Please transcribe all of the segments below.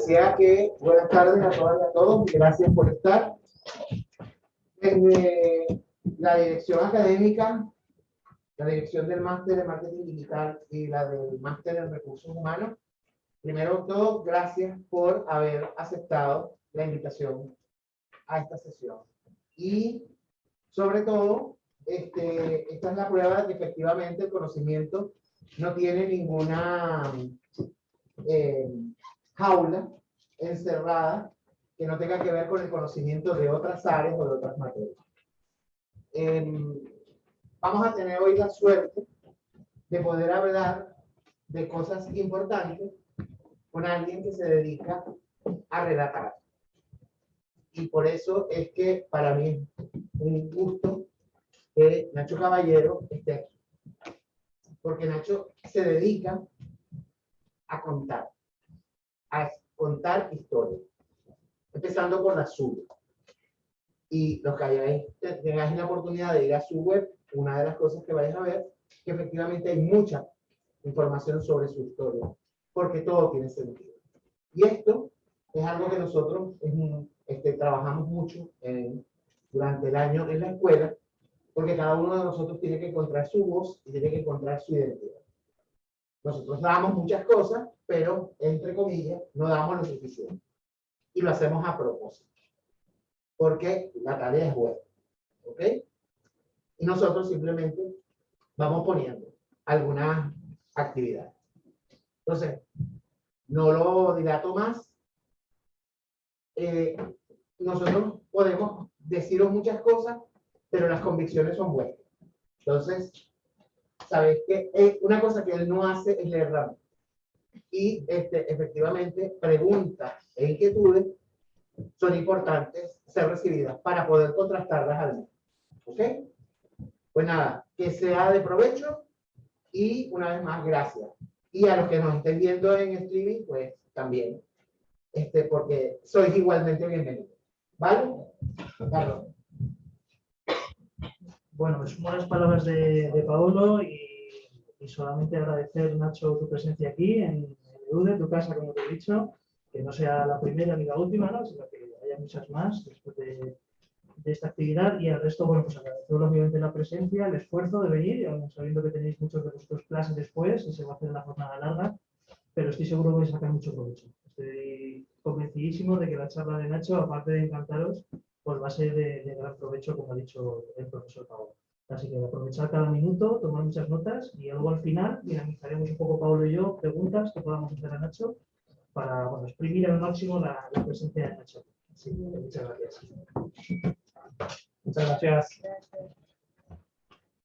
decía que buenas tardes a todas y a todos, gracias por estar. Desde la dirección académica, la dirección del máster de marketing digital y la del máster en recursos humanos, primero todo, gracias por haber aceptado la invitación a esta sesión. Y sobre todo, este, esta es la prueba de que efectivamente el conocimiento no tiene ninguna eh, jaula encerrada que no tenga que ver con el conocimiento de otras áreas o de otras materias. Em, vamos a tener hoy la suerte de poder hablar de cosas importantes con alguien que se dedica a relatar. Y por eso es que para mí es un gusto que Nacho Caballero esté aquí. Porque Nacho se dedica a contar, a contar historias, empezando por la suya. Y los que hayáis, tengáis la oportunidad de ir a su web, una de las cosas que vais a ver, que efectivamente hay mucha información sobre su historia, porque todo tiene sentido. Y esto es algo que nosotros este, trabajamos mucho durante el año en la escuela, porque cada uno de nosotros tiene que encontrar su voz y tiene que encontrar su identidad. Nosotros damos muchas cosas, pero, entre comillas, no damos lo suficiente. Y lo hacemos a propósito. Porque la tarea es buena. ¿Ok? Y nosotros simplemente vamos poniendo algunas actividades. Entonces, no lo dilato más. Eh, nosotros podemos deciros muchas cosas, pero las convicciones son buenas. Entonces, sabes que eh, una cosa que él no hace es leer la Y este, efectivamente, preguntas e inquietudes son importantes ser recibidas para poder contrastarlas al menos. ¿Ok? Pues nada, que sea de provecho y una vez más, gracias. Y a los que nos estén viendo en streaming, pues también, este, porque sois igualmente bienvenidos. ¿Vale? Carlos. Bueno, me sumo a las palabras de, de Paolo y, solamente agradecer, Nacho, tu presencia aquí en, en tu casa, como te he dicho, que no sea la primera ni la última, ¿no? sino que haya muchas más después de, esta actividad y al resto, bueno, pues agradecer obviamente la presencia, el esfuerzo de venir, sabiendo que tenéis muchos de vuestros clases después y se va a hacer una jornada larga, pero estoy seguro que vais a sacar mucho provecho. Estoy convencidísimo de que la charla de Nacho, aparte de encantaros, pues va a ser de, gran provecho, como ha dicho el profesor Pablo. Así que aprovechar cada minuto, tomar muchas notas y luego al final dinamizaremos un poco Pablo y yo preguntas que podamos hacer a Nacho para exprimir al máximo la, presencia de Nacho. Así que muchas gracias. Muchas gracias.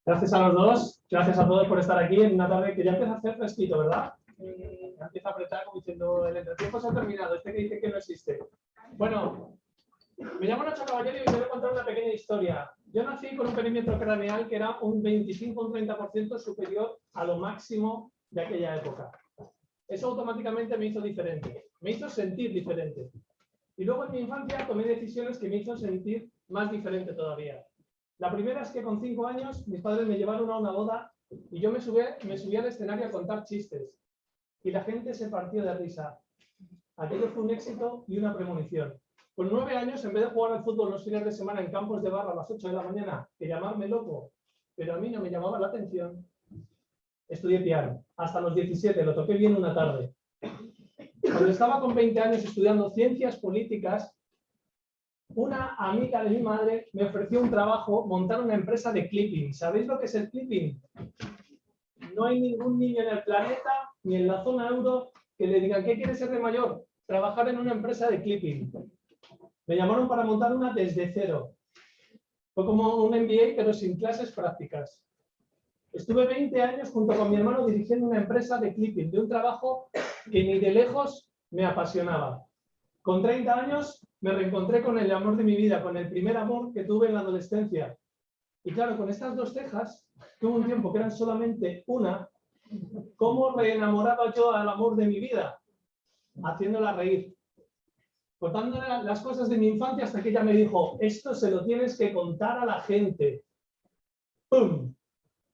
Gracias a los dos, gracias a todos por estar aquí en una tarde que ya empieza a hacer fresquito, ¿verdad? Ya empieza a apretar como diciendo el entretiempo se ha terminado, este que dice que no existe. Bueno, me llamo Nacho Caballero y os voy a contar una pequeña historia. Yo nací con un perímetro craneal que era un 25 un 30% superior a lo máximo de aquella época. Eso automáticamente me hizo diferente, me hizo sentir diferente. Y luego en mi infancia tomé decisiones que me hizo sentir más diferente todavía. La primera es que con cinco años mis padres me llevaron a una boda y yo me subí, me subí al escenario a contar chistes. Y la gente se partió de risa. Aquello fue un éxito y una premonición. Con nueve años, en vez de jugar al fútbol los fines de semana en campos de barra a las 8 de la mañana, que llamarme loco, pero a mí no me llamaba la atención, estudié piano. Hasta los 17, lo toqué bien una tarde. Cuando estaba con 20 años estudiando ciencias políticas, una amiga de mi madre me ofreció un trabajo, montar una empresa de clipping. ¿Sabéis lo que es el clipping? No hay ningún niño en el planeta, ni en la zona euro, que le digan, ¿qué quiere ser de mayor? Trabajar en una empresa de clipping. Me llamaron para montar una desde cero. Fue como un MBA, pero sin clases prácticas. Estuve 20 años junto con mi hermano dirigiendo una empresa de clipping, de un trabajo que ni de lejos me apasionaba. Con 30 años me reencontré con el amor de mi vida, con el primer amor que tuve en la adolescencia. Y claro, con estas dos cejas, que un tiempo que eran solamente una, ¿cómo reenamoraba yo al amor de mi vida? Haciéndola reír contándole las cosas de mi infancia hasta que ella me dijo, esto se lo tienes que contar a la gente. ¡Pum!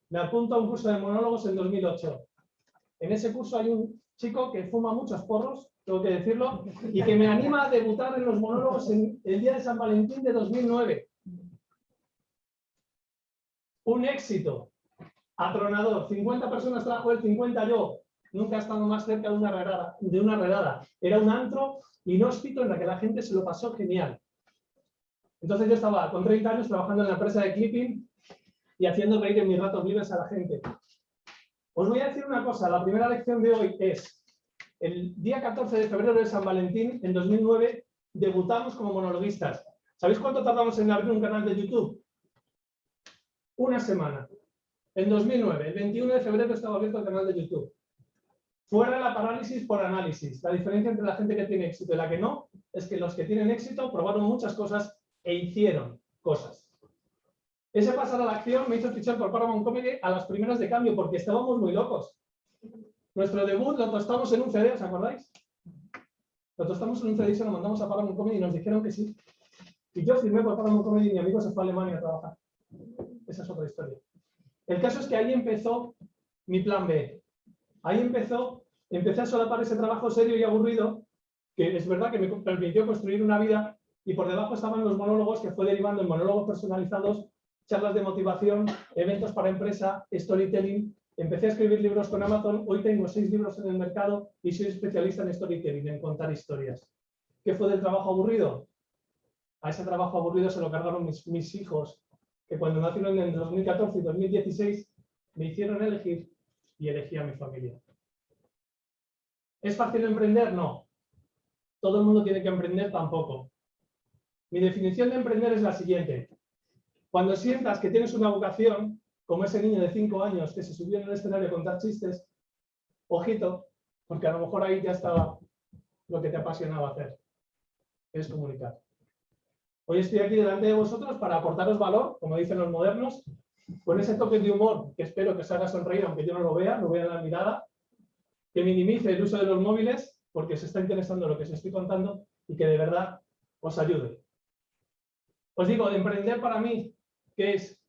Me apunto a un curso de monólogos en 2008. En ese curso hay un chico que fuma muchos porros tengo que decirlo, y que me anima a debutar en los monólogos en el día de San Valentín de 2009. Un éxito atronador. 50 personas trajo él, 50 yo. Nunca he estado más cerca de una redada. De una redada. Era un antro inhóspito en la que la gente se lo pasó genial. Entonces yo estaba con 30 años trabajando en la empresa de clipping y haciendo reír en mis ratos libres a la gente. Os voy a decir una cosa, la primera lección de hoy es, el día 14 de febrero de San Valentín, en 2009, debutamos como monologuistas. ¿Sabéis cuánto tardamos en abrir un canal de YouTube? Una semana. En 2009, el 21 de febrero estaba abierto el canal de YouTube. Fuera la parálisis por análisis. La diferencia entre la gente que tiene éxito y la que no es que los que tienen éxito probaron muchas cosas e hicieron cosas. Ese pasar a la acción me hizo fichar por Paramount Comedy a las primeras de cambio porque estábamos muy locos. Nuestro debut lo tostamos en un CD, ¿os acordáis? Lo tostamos en un CD y se lo mandamos a Paramount Comedy y nos dijeron que sí. Y yo firmé por Paramount Comedy y mi amigo se fue a Alemania a trabajar. Esa es otra historia. El caso es que ahí empezó mi plan B. Ahí empezó, empecé a solapar ese trabajo serio y aburrido, que es verdad que me permitió construir una vida, y por debajo estaban los monólogos que fue derivando en monólogos personalizados, charlas de motivación, eventos para empresa, storytelling. Empecé a escribir libros con Amazon, hoy tengo seis libros en el mercado y soy especialista en storytelling, en contar historias. ¿Qué fue del trabajo aburrido? A ese trabajo aburrido se lo cargaron mis, mis hijos que cuando nacieron en 2014 y 2016 me hicieron elegir y elegí a mi familia. ¿Es fácil emprender? No. Todo el mundo tiene que emprender tampoco. Mi definición de emprender es la siguiente. Cuando sientas que tienes una vocación, como ese niño de 5 años que se subió en el escenario a contar chistes, ojito, porque a lo mejor ahí ya estaba lo que te apasionaba hacer, es comunicar. Hoy estoy aquí delante de vosotros para aportaros valor, como dicen los modernos, con ese toque de humor que espero que os haga sonreír, aunque yo no lo vea, no vea la mirada, que minimice el uso de los móviles, porque se está interesando lo que os estoy contando y que de verdad os ayude. Os digo, de emprender para mí, ¿qué es?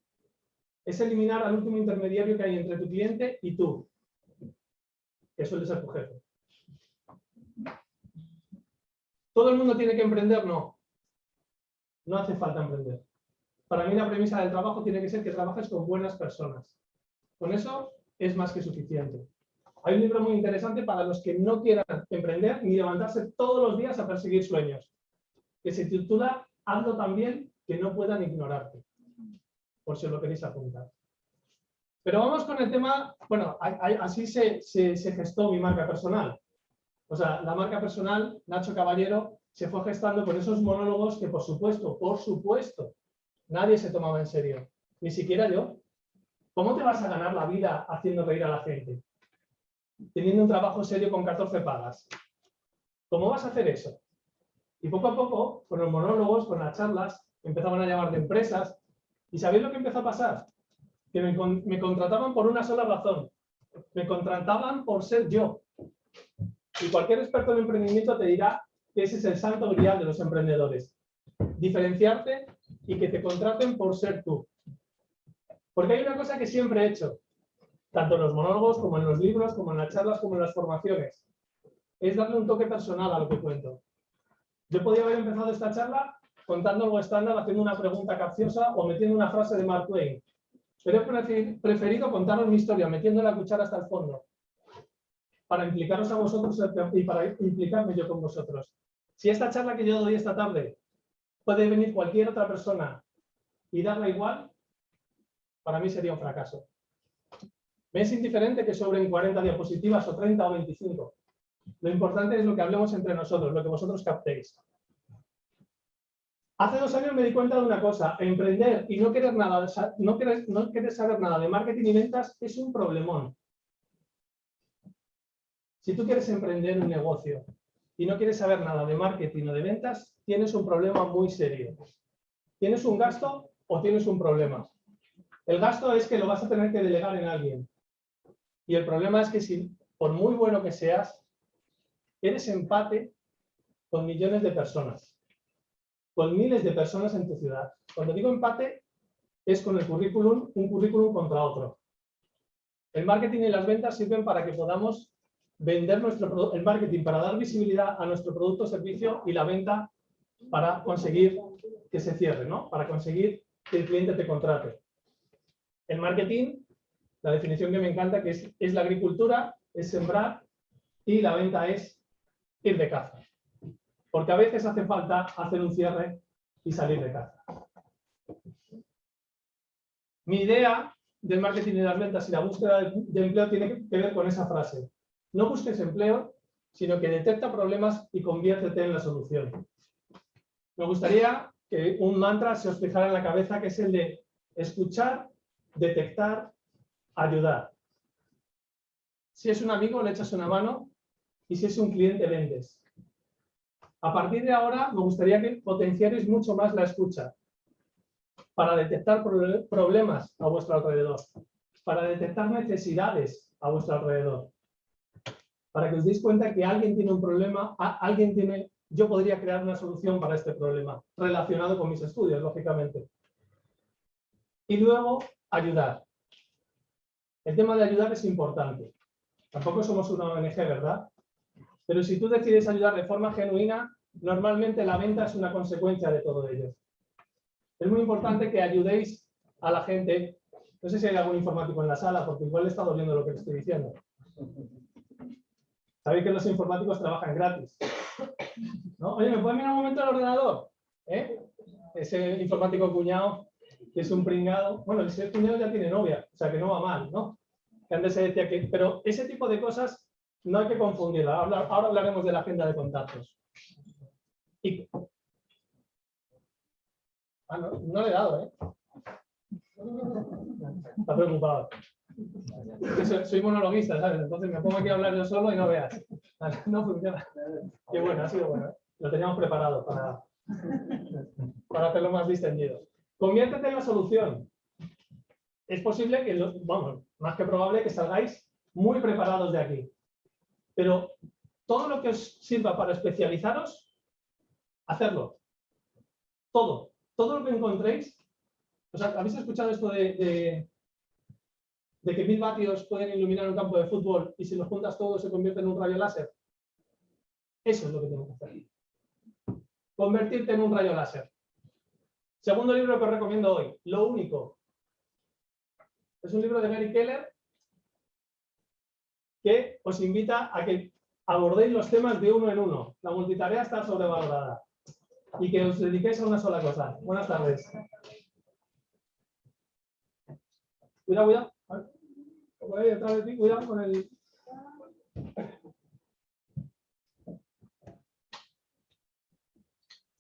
Es eliminar al último intermediario que hay entre tu cliente y tú, que suele ser tu jefe. ¿Todo el mundo tiene que emprender? No. No hace falta emprender. Para mí la premisa del trabajo tiene que ser que trabajes con buenas personas. Con eso es más que suficiente. Hay un libro muy interesante para los que no quieran emprender ni levantarse todos los días a perseguir sueños, que se titula Hazlo también que no puedan ignorarte, por si os lo queréis apuntar. Pero vamos con el tema, bueno, así se, se, se gestó mi marca personal. O sea, la marca personal, Nacho Caballero, se fue gestando con esos monólogos que, por supuesto, por supuesto, nadie se tomaba en serio, ni siquiera yo. ¿Cómo te vas a ganar la vida haciendo reír a la gente? Teniendo un trabajo serio con 14 pagas. ¿Cómo vas a hacer eso? Y poco a poco, con los monólogos, con las charlas, empezaban a llamar de empresas. ¿Y sabéis lo que empezó a pasar? Que me, me contrataban por una sola razón. Me contrataban por ser yo. Y cualquier experto en emprendimiento te dirá que ese es el santo grial de los emprendedores. Diferenciarte y que te contraten por ser tú. Porque hay una cosa que siempre he hecho, tanto en los monólogos como en los libros, como en las charlas, como en las formaciones. Es darle un toque personal a lo que cuento. Yo podía haber empezado esta charla contando algo estándar, haciendo una pregunta capciosa o metiendo una frase de Mark Twain. Pero he preferido contaros mi historia, metiendo la cuchara hasta el fondo, para implicaros a vosotros y para implicarme yo con vosotros. Si esta charla que yo doy esta tarde puede venir cualquier otra persona y darla igual, para mí sería un fracaso. Me es indiferente que sobren 40 diapositivas o 30 o 25. Lo importante es lo que hablemos entre nosotros, lo que vosotros captéis. Hace dos años me di cuenta de una cosa, emprender y no querer, nada, no querer, no querer saber nada de marketing y ventas es un problemón. Si tú quieres emprender un negocio y no quieres saber nada de marketing o de ventas, tienes un problema muy serio. ¿Tienes un gasto o tienes un problema? El gasto es que lo vas a tener que delegar en alguien. Y el problema es que si, por muy bueno que seas, eres empate con millones de personas, con miles de personas en tu ciudad. Cuando digo empate, es con el currículum, un currículum contra otro. El marketing y las ventas sirven para que podamos vender nuestro el marketing para dar visibilidad a nuestro producto o servicio y la venta para conseguir que se cierre, ¿no? Para conseguir que el cliente te contrate. El marketing, la definición que me encanta, que es, es la agricultura, es sembrar y la venta es ir de caza. Porque a veces hace falta hacer un cierre y salir de caza. Mi idea del marketing y las ventas y la búsqueda de, de empleo tiene que ver con esa frase. No busques empleo, sino que detecta problemas y conviértete en la solución. Me gustaría que un mantra se os fijara en la cabeza, que es el de escuchar, detectar, ayudar. Si es un amigo, le echas una mano y si es un cliente, vendes. A partir de ahora, me gustaría que potenciarais mucho más la escucha para detectar proble- problemas a vuestro alrededor, para detectar necesidades a vuestro alrededor, para que os deis cuenta que alguien tiene un problema, alguien tiene, yo podría crear una solución para este problema, relacionado con mis estudios, lógicamente. Y luego, ayudar. El tema de ayudar es importante. Tampoco somos una ONG, ¿verdad? Pero si tú decides ayudar de forma genuina, normalmente la venta es una consecuencia de todo ello. Es muy importante que ayudéis a la gente. No sé si hay algún informático en la sala, porque igual le está doliendo lo que estoy diciendo. Sabéis que los informáticos trabajan gratis. Oye, ¿me puedes mirar un momento el ordenador? ¿Eh? Ese informático cuñado, que es un pringado. Bueno, ese cuñado ya tiene novia, o sea que no va mal, ¿no? Que antes se decía que. Pero ese tipo de cosas no hay que confundirla. Ahora, hablaremos de la agenda de contactos. Ah, no, no le he dado, ¿eh? Está preocupado. Soy, soy monologuista, ¿sabes? Entonces me pongo aquí a hablar yo solo y no veas. No funciona. Qué bueno, ha sido bueno. ¿eh? Lo teníamos preparado para, para hacerlo más distendido. Conviértete en la solución. Es posible que, vamos, más que probable que salgáis muy preparados de aquí. Pero todo lo que os sirva para especializaros, hacerlo. Todo todo lo que encontréis, o sea, ¿habéis escuchado esto de, de que mil vatios pueden iluminar un campo de fútbol y si los juntas todos se convierte en un rayo láser? Eso es lo que tengo que hacer. Convertirte en un rayo láser. Segundo libro que os recomiendo hoy, Lo Único. Es un libro de Mary Keller que os invita a que abordéis los temas de uno en uno. La multitarea está sobrevalorada y que os dediquéis a una sola cosa. Buenas tardes. Cuidado, cuidado. Cuidado con el.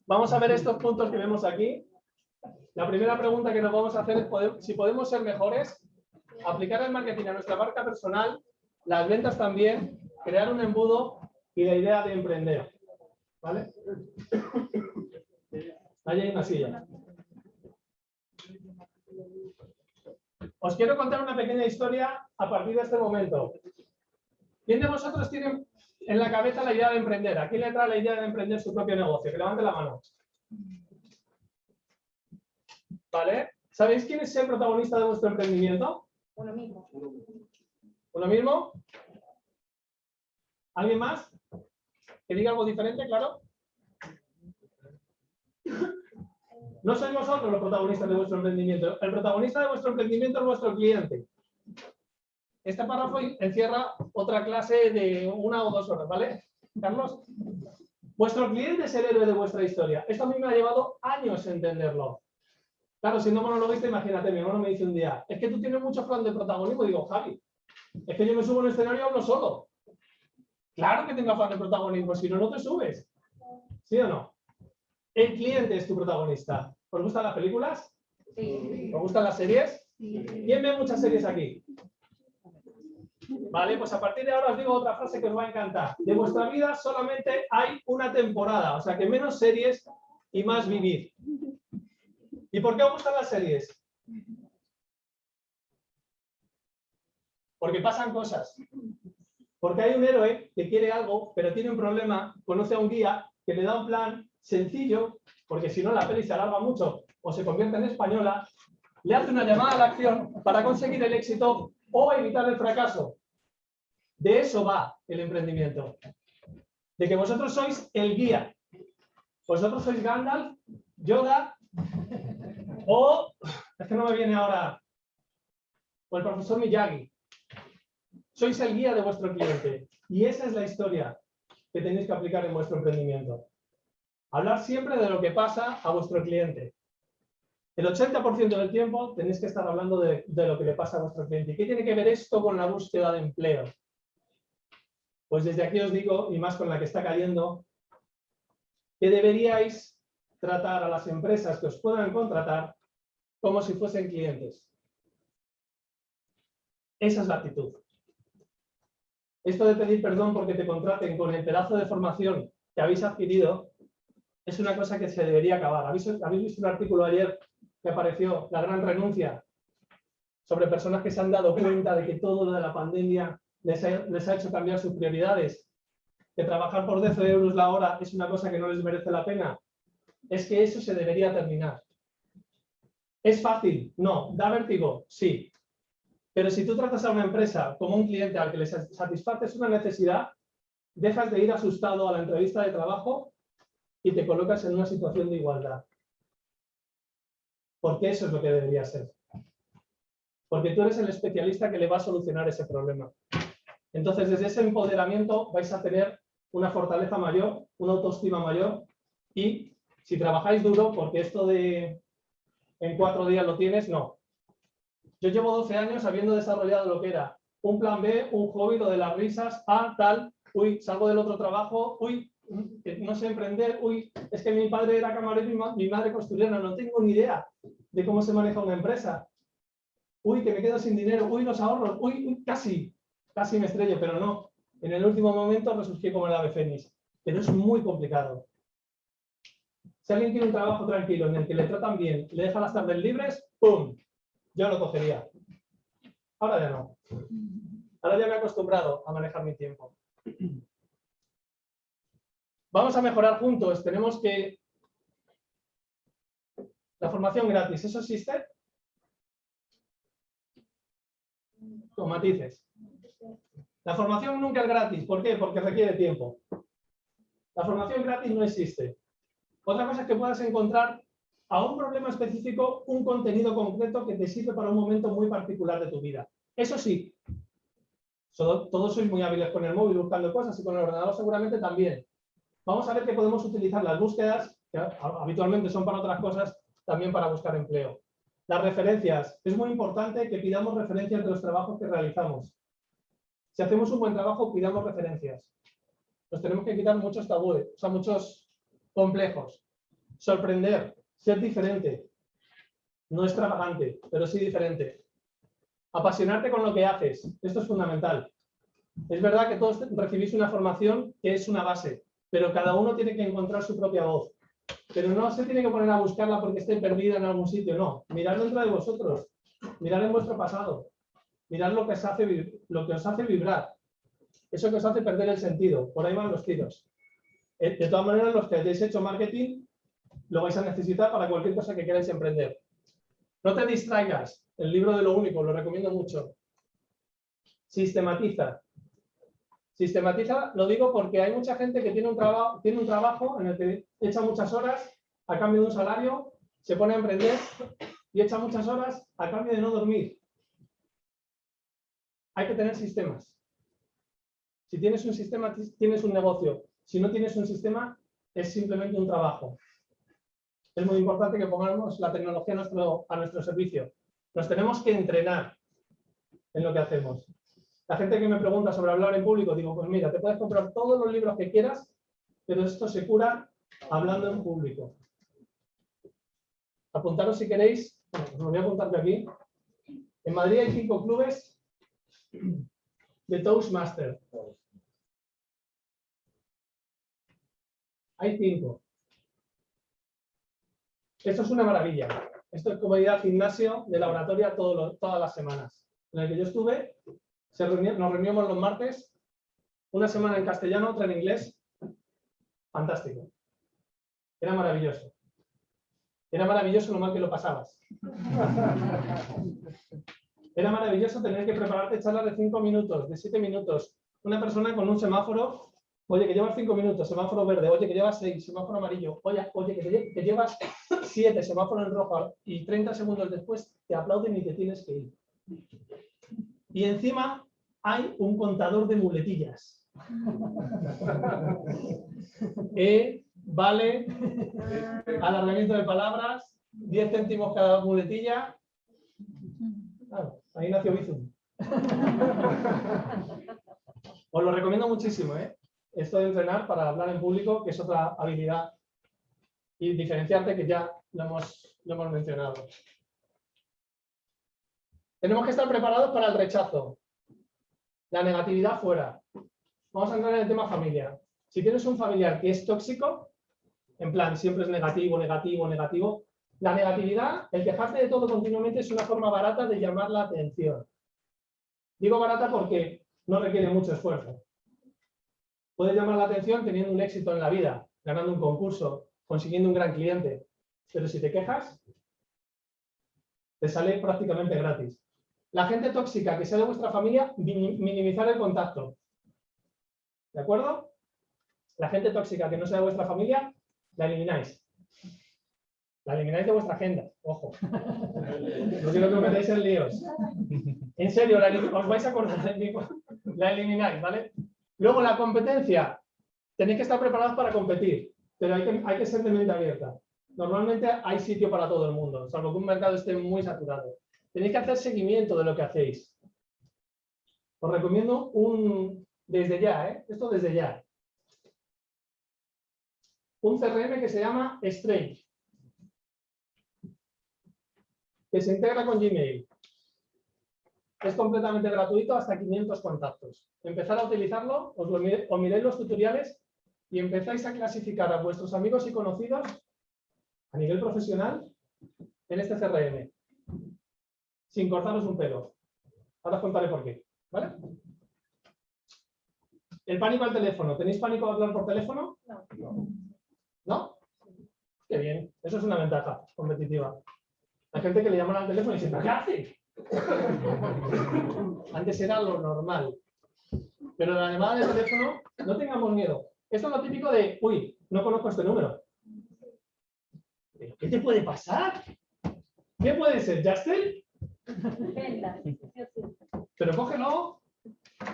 Vamos a ver estos puntos que vemos aquí. La primera pregunta que nos vamos a hacer es si podemos ser mejores, aplicar el marketing a nuestra marca personal, las ventas también, crear un embudo y la idea de emprender. ¿Vale? Ahí hay una silla. Os quiero contar una pequeña historia a partir de este momento. ¿Quién de vosotros tiene en la cabeza la idea de emprender? ¿A quién le trae la idea de emprender su propio negocio? Que levante la mano. ¿Vale? ¿Sabéis quién es el protagonista de vuestro emprendimiento? Uno mismo. ¿Uno mismo? ¿Alguien más? ¿Que diga algo diferente, claro? No sois vosotros los protagonistas de vuestro emprendimiento. El protagonista de vuestro emprendimiento es vuestro cliente. Este párrafo encierra otra clase de una o dos horas, ¿vale? Carlos. Vuestro cliente es el héroe de vuestra historia. Esto a mí me ha llevado años entenderlo. Claro, siendo monologuista, imagínate, mi hermano me dice un día, es que tú tienes mucho plan de protagonismo. Digo, Javi, es que yo me subo en el escenario y hablo solo. Claro que tengo afán de protagonismo, si no, no te subes. ¿Sí o no? El cliente es tu protagonista. ¿Os gustan las películas? Sí. ¿Os gustan las series? Sí. ¿Quién ve muchas series aquí? Vale, pues a partir de ahora os digo otra frase que os va a encantar. De vuestra vida solamente hay una temporada, o sea que menos series y más vivir. ¿Y por qué os gustan las series? Porque pasan cosas. Porque hay un héroe que quiere algo, pero tiene un problema, conoce a un guía que le da un plan sencillo, porque si no la peli se alarga mucho o se convierte en española, le hace una llamada a la acción para conseguir el éxito o evitar el fracaso. De eso va el emprendimiento. De que vosotros sois el guía. Vosotros sois Gandalf, Yoda o, es que no me viene ahora, o el profesor Miyagi. Sois el guía de vuestro cliente. Y esa es la historia que tenéis que aplicar en vuestro emprendimiento. Hablar siempre de lo que pasa a vuestro cliente. El 80% del tiempo tenéis que estar hablando de, lo que le pasa a vuestro cliente. ¿Y qué tiene que ver esto con la búsqueda de empleo? Pues desde aquí os digo, y más con la que está cayendo, que deberíais tratar a las empresas que os puedan contratar como si fuesen clientes. Esa es la actitud. Esto de pedir perdón porque te contraten con el pedazo de formación que habéis adquirido es una cosa que se debería acabar. ¿Habéis, visto un artículo ayer que apareció, La gran renuncia, sobre personas que se han dado cuenta de que todo lo de la pandemia les ha, hecho cambiar sus prioridades? Que trabajar por 10 euros la hora es una cosa que no les merece la pena. Es que eso se debería terminar. ¿Es fácil? No. ¿Da vértigo? Sí. Pero si tú tratas a una empresa como un cliente al que le satisfaces una necesidad, dejas de ir asustado a la entrevista de trabajo y te colocas en una situación de igualdad. Porque eso es lo que debería ser. Porque tú eres el especialista que le va a solucionar ese problema. Entonces, desde ese empoderamiento vais a tener una fortaleza mayor, una autoestima mayor y si trabajáis duro, porque esto de en cuatro días lo tienes, no. Yo llevo 12 años habiendo desarrollado lo que era un plan B, un hobby, lo de las risas, a tal, uy, salgo del otro trabajo, uy, no sé emprender, uy, es que mi padre era camarero y mi madre costurera, no tengo ni idea de cómo se maneja una empresa. Uy, que me quedo sin dinero, uy, los ahorros, uy, casi, casi me estrello, pero no. En el último momento resurgí como el ave fénix, pero es muy complicado. Si alguien tiene un trabajo tranquilo en el que le tratan bien, le dejan las tardes libres, ¡pum! yo lo cogería. Ahora ya no. Ahora ya me he acostumbrado a manejar mi tiempo. Vamos a mejorar juntos. Tenemos que... La formación gratis, ¿eso existe? Con matices. La formación nunca es gratis. ¿Por qué? Porque requiere tiempo. La formación gratis no existe. Otra cosa es que puedas encontrar a un problema específico un contenido concreto que te sirve para un momento muy particular de tu vida. Eso sí, todos sois muy hábiles con el móvil buscando cosas y con el ordenador seguramente también. Vamos a ver que podemos utilizar las búsquedas, que habitualmente son para otras cosas, también para buscar empleo. Las referencias. Es muy importante que pidamos referencias de los trabajos que realizamos. Si hacemos un buen trabajo, pidamos referencias. Nos tenemos que quitar muchos tabúes, o sea, muchos complejos. Sorprender. Ser diferente. No extravagante, pero sí diferente. Apasionarte con lo que haces. Esto es fundamental. Es verdad que todos recibís una formación que es una base, pero cada uno tiene que encontrar su propia voz. Pero no se tiene que poner a buscarla porque esté perdida en algún sitio, no. Mirad dentro de vosotros, mirad en vuestro pasado, mirad lo que, os hace, lo que os hace vibrar, eso que os hace perder el sentido. Por ahí van los tiros. Eh, de todas maneras, los que hayáis hecho marketing lo vais a necesitar para cualquier cosa que queráis emprender. No te distraigas. El libro de lo único, lo recomiendo mucho. Sistematiza. Sistematiza, lo digo porque hay mucha gente que tiene un, trabajo, tiene un trabajo en el que echa muchas horas a cambio de un salario, se pone a emprender y echa muchas horas a cambio de no dormir. Hay que tener sistemas. Si tienes un sistema, tienes un negocio. Si no tienes un sistema, es simplemente un trabajo es muy importante que pongamos la tecnología a nuestro, servicio. Nos tenemos que entrenar en lo que hacemos. La gente que me pregunta sobre hablar en público, digo, pues mira, te puedes comprar todos los libros que quieras, pero esto se cura hablando en público. Apuntaros si queréis, bueno, os lo voy a apuntar de aquí. En Madrid hay cinco clubes de Toastmaster. Hay cinco. Esto es una maravilla. Esto es como al gimnasio de laboratorio todas las semanas. En el que yo estuve, nos reuníamos los martes, una semana en castellano, otra en inglés. Fantástico. Era maravilloso. Era maravilloso lo mal que lo pasabas. Era maravilloso tener que prepararte charlas de cinco minutos, de siete minutos, una persona con un semáforo, oye, que llevas cinco minutos, semáforo verde, oye, que llevas seis, semáforo amarillo, oye, oye, que, te- llevas siete, semáforo en rojo, y 30 segundos después te aplauden y te tienes que ir. Y encima hay un contador de muletillas. E, vale, alargamiento de palabras, 10 céntimos cada muletilla. Claro, ahí nació Bizum. Os lo recomiendo muchísimo, ¿eh? Esto de entrenar para hablar en público, que es otra habilidad. Y diferenciarte, que ya lo hemos, mencionado. Tenemos que estar preparados para el rechazo. La negatividad fuera. Vamos a entrar en el tema familia. Si tienes un familiar que es tóxico, en plan, siempre es negativo, negativo, negativo, la negatividad, el quejarte de todo continuamente es una forma barata de llamar la atención. Digo barata porque no requiere mucho esfuerzo. Puedes llamar la atención teniendo un éxito en la vida, ganando un concurso, consiguiendo un gran cliente. Pero si te quejas, te sale prácticamente gratis. La gente tóxica que sea de vuestra familia, mini- minimizar el contacto. ¿De acuerdo? La gente tóxica que no sea de vuestra familia, la elimináis. La elimináis de vuestra agenda, ojo. No quiero que os metáis en líos. En serio, os vais a acordar de mí. La elimináis, ¿vale? Luego la competencia. Tenéis que estar preparados para competir, pero hay que, ser de mente abierta. Normalmente hay sitio para todo el mundo, salvo que un mercado esté muy saturado. Tenéis que hacer seguimiento de lo que hacéis. Os recomiendo un, desde ya, ¿eh? esto desde ya. Un CRM que se llama Strange, que se integra con Gmail. Es completamente gratuito hasta 500 contactos. Empezar a utilizarlo, os, lo mire- os miréis los tutoriales y empezáis a clasificar a vuestros amigos y conocidos a nivel profesional en este CRM, sin cortaros un pelo. Ahora os contaré por qué. ¿vale? El pánico al teléfono. ¿Tenéis pánico de hablar por teléfono? No. ¿No? Qué bien. Eso es una ventaja competitiva. Hay gente que le llaman al teléfono y dice, ¿pero qué hace? Antes era lo normal. Pero la llamada de teléfono, no tengamos miedo. Esto es lo típico de, uy, no conozco este número. ¿Pero qué te puede pasar? ¿Qué puede ser? ¿Justin? Pero cógelo.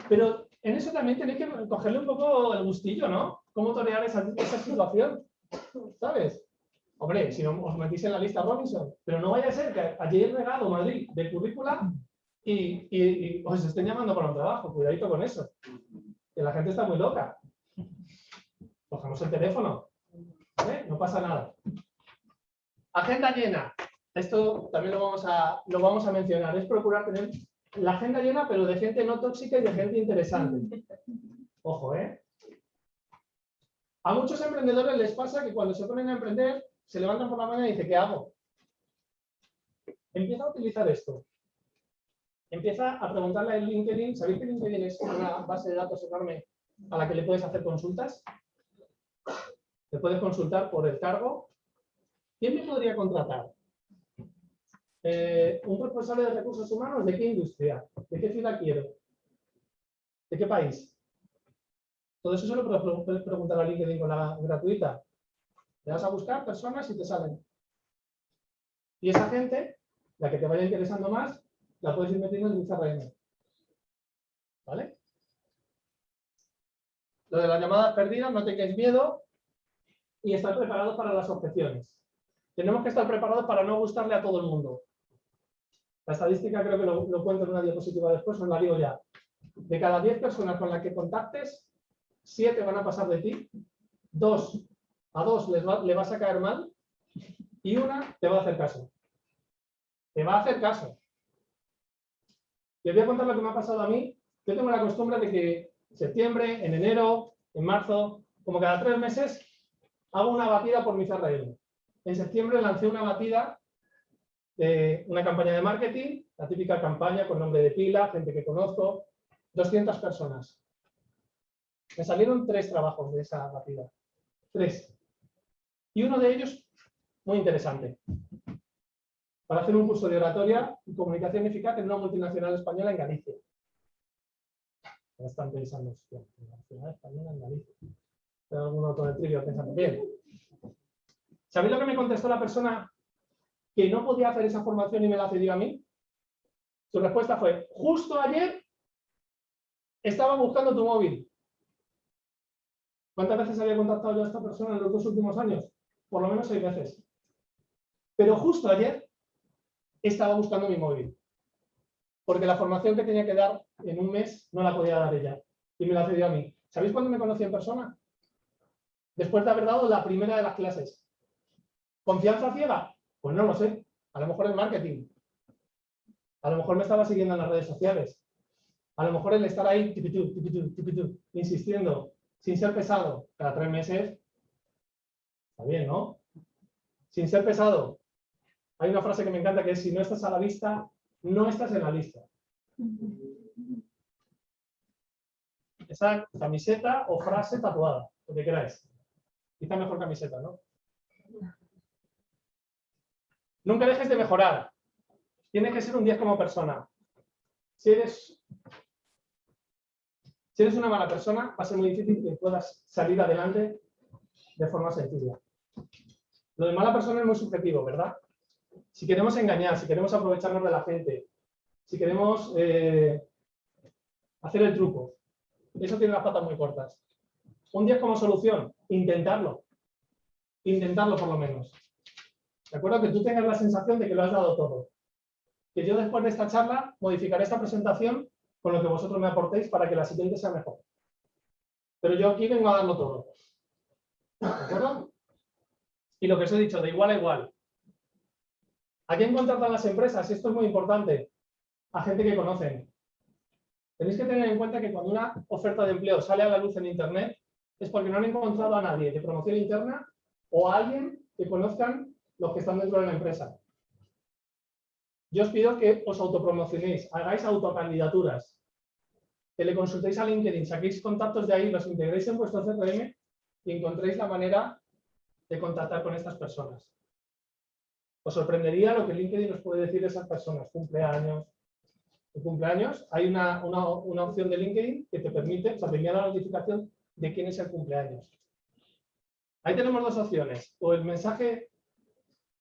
Pero en eso también tenéis que cogerle un poco el gustillo, ¿no? Cómo torear esa, esa situación. ¿Sabes? Hombre, si no os metís en la lista Robinson, pero no vaya a ser que ayer regado Madrid de currícula y os estén llamando para un trabajo. Cuidadito con eso. Que la gente está muy loca. Cogemos el teléfono. ¿eh? No pasa nada. Agenda llena. Esto también lo vamos, a, lo vamos a mencionar. Es procurar tener la agenda llena, pero de gente no tóxica y de gente interesante. Ojo, ¿eh? A muchos emprendedores les pasa que cuando se ponen a emprender, se levantan por la mañana y dicen, ¿qué hago? Empieza a utilizar esto. Empieza a preguntarle en LinkedIn. ¿Sabéis que LinkedIn es una base de datos enorme a la que le puedes hacer consultas? Te puedes consultar por el cargo. ¿Quién me podría contratar? Eh, ¿Un responsable de recursos humanos? ¿De qué industria? ¿De qué ciudad quiero? ¿De qué país? Todo eso se lo puedes preguntar a LinkedIn con la gratuita. Le vas a buscar personas y te salen. Y esa gente, la que te vaya interesando más, la puedes ir metiendo en un CRM. ¿Vale? Lo de las llamadas perdidas, no tengáis miedo y estar preparados para las objeciones. Tenemos que estar preparados para no gustarle a todo el mundo. La estadística creo que lo, lo cuento en una diapositiva después, os la digo ya. De cada 10 personas con las que contactes, 7 van a pasar de ti, 2 a 2 les va- le vas a caer mal y una te va a hacer caso. Te va a hacer caso. Os voy a contar lo que me ha pasado a mí. Yo tengo la costumbre de que en septiembre, en enero, en marzo, como cada tres meses, hago una batida por mi CRM. En septiembre lancé una batida de una campaña de marketing, la típica campaña con nombre de pila, gente que conozco, 200 personas. Me salieron tres trabajos de esa batida. Tres. Y uno de ellos, muy interesante. Para hacer un curso de oratoria y comunicación eficaz en una multinacional española en Galicia. Ya están pensando, hostia, al final también analizo. Tengo algún de pensando. Bien. ¿Sabéis lo que me contestó la persona que no podía hacer esa formación y me la cedió a mí? Su respuesta fue, justo ayer estaba buscando tu móvil. ¿Cuántas veces había contactado yo a esta persona en los dos últimos años? Por lo menos seis veces. Pero justo ayer estaba buscando mi móvil. Porque la formación que tenía que dar en un mes no la podía dar ella. Y me la cedió a mí. ¿Sabéis cuándo me conocí en persona? Después de haber dado la primera de las clases. ¿Confianza ciega? Pues no lo sé. A lo mejor el marketing. A lo mejor me estaba siguiendo en las redes sociales. A lo mejor el estar ahí, tipitú, tipitú, tipitú, insistiendo, sin ser pesado, cada tres meses. Está bien, ¿no? Sin ser pesado. Hay una frase que me encanta que es, si no estás a la vista, no estás en la lista. Esa camiseta o frase tatuada, lo que queráis. Quizá mejor camiseta, ¿no? Nunca dejes de mejorar. Tienes que ser un 10 como persona. Si eres, si eres una mala persona, va a ser muy difícil que puedas salir adelante de forma sencilla. Lo de mala persona es muy subjetivo, ¿verdad? Si queremos engañar, si queremos aprovecharnos de la gente, si queremos eh, hacer el truco, eso tiene las patas muy cortas. Un 10 como solución, intentarlo. Intentarlo por lo menos. ¿De acuerdo? Que tú tengas la sensación de que lo has dado todo. Que yo después de esta charla modificaré esta presentación con lo que vosotros me aportéis para que la siguiente sea mejor. Pero yo aquí vengo a darlo todo. ¿De acuerdo? Y lo que os he dicho, de igual a igual. ¿A quién contratan las empresas? Esto es muy importante. A gente que conocen. Tenéis que tener en cuenta que cuando una oferta de empleo sale a la luz en Internet es porque no han encontrado a nadie de promoción interna o a alguien que conozcan los que están dentro de la empresa. Yo os pido que os autopromocionéis, hagáis autocandidaturas, que le consultéis a LinkedIn, saquéis contactos de ahí, los integréis en vuestro CRM y encontréis la manera de contactar con estas personas. Os sorprendería lo que LinkedIn os puede decir de esas personas, cumpleaños. Cumpleaños hay una, una, opción de LinkedIn que te permite, o sea, te envía la notificación de quién es el cumpleaños. Ahí tenemos dos opciones, o el mensaje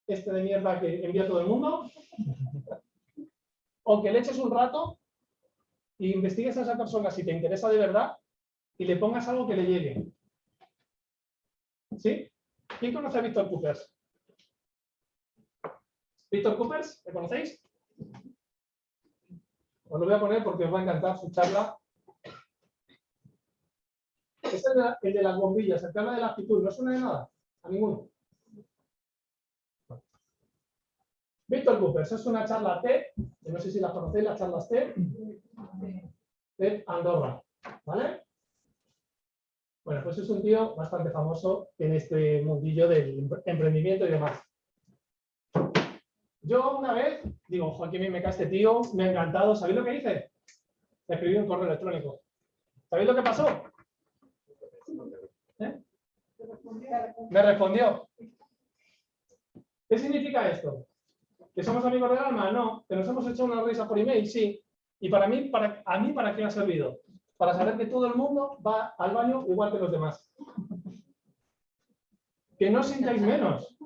este de mierda que envía todo el mundo, o que le eches un rato y investigues a esa persona si te interesa de verdad y le pongas algo que le llegue. ¿Sí? ¿Quién conoce a Víctor Coopers? ¿Víctor Coopers? ¿Le conocéis? Os lo voy a poner porque os va a encantar su charla. Es el de, las bombillas, el que habla de la actitud. ¿No suena de nada? A ninguno. Víctor Coopers es una charla TED, que no sé si la conocéis, las charlas TED, de Andorra. ¿Vale? Bueno, pues es un tío bastante famoso en este mundillo del emprendimiento y demás. Yo una vez, digo, Joaquín, me cae este tío, me ha encantado. ¿Sabéis lo que hice? Escribí un correo electrónico. ¿Sabéis lo que pasó? ¿Eh? Me respondió. ¿Qué significa esto? ¿Que somos amigos del alma? No. ¿Que nos hemos hecho una risa por email? Sí. ¿Y para mí, para, a mí, para qué ha servido? Para saber que todo el mundo va al baño igual que los demás. Que no sintáis menos.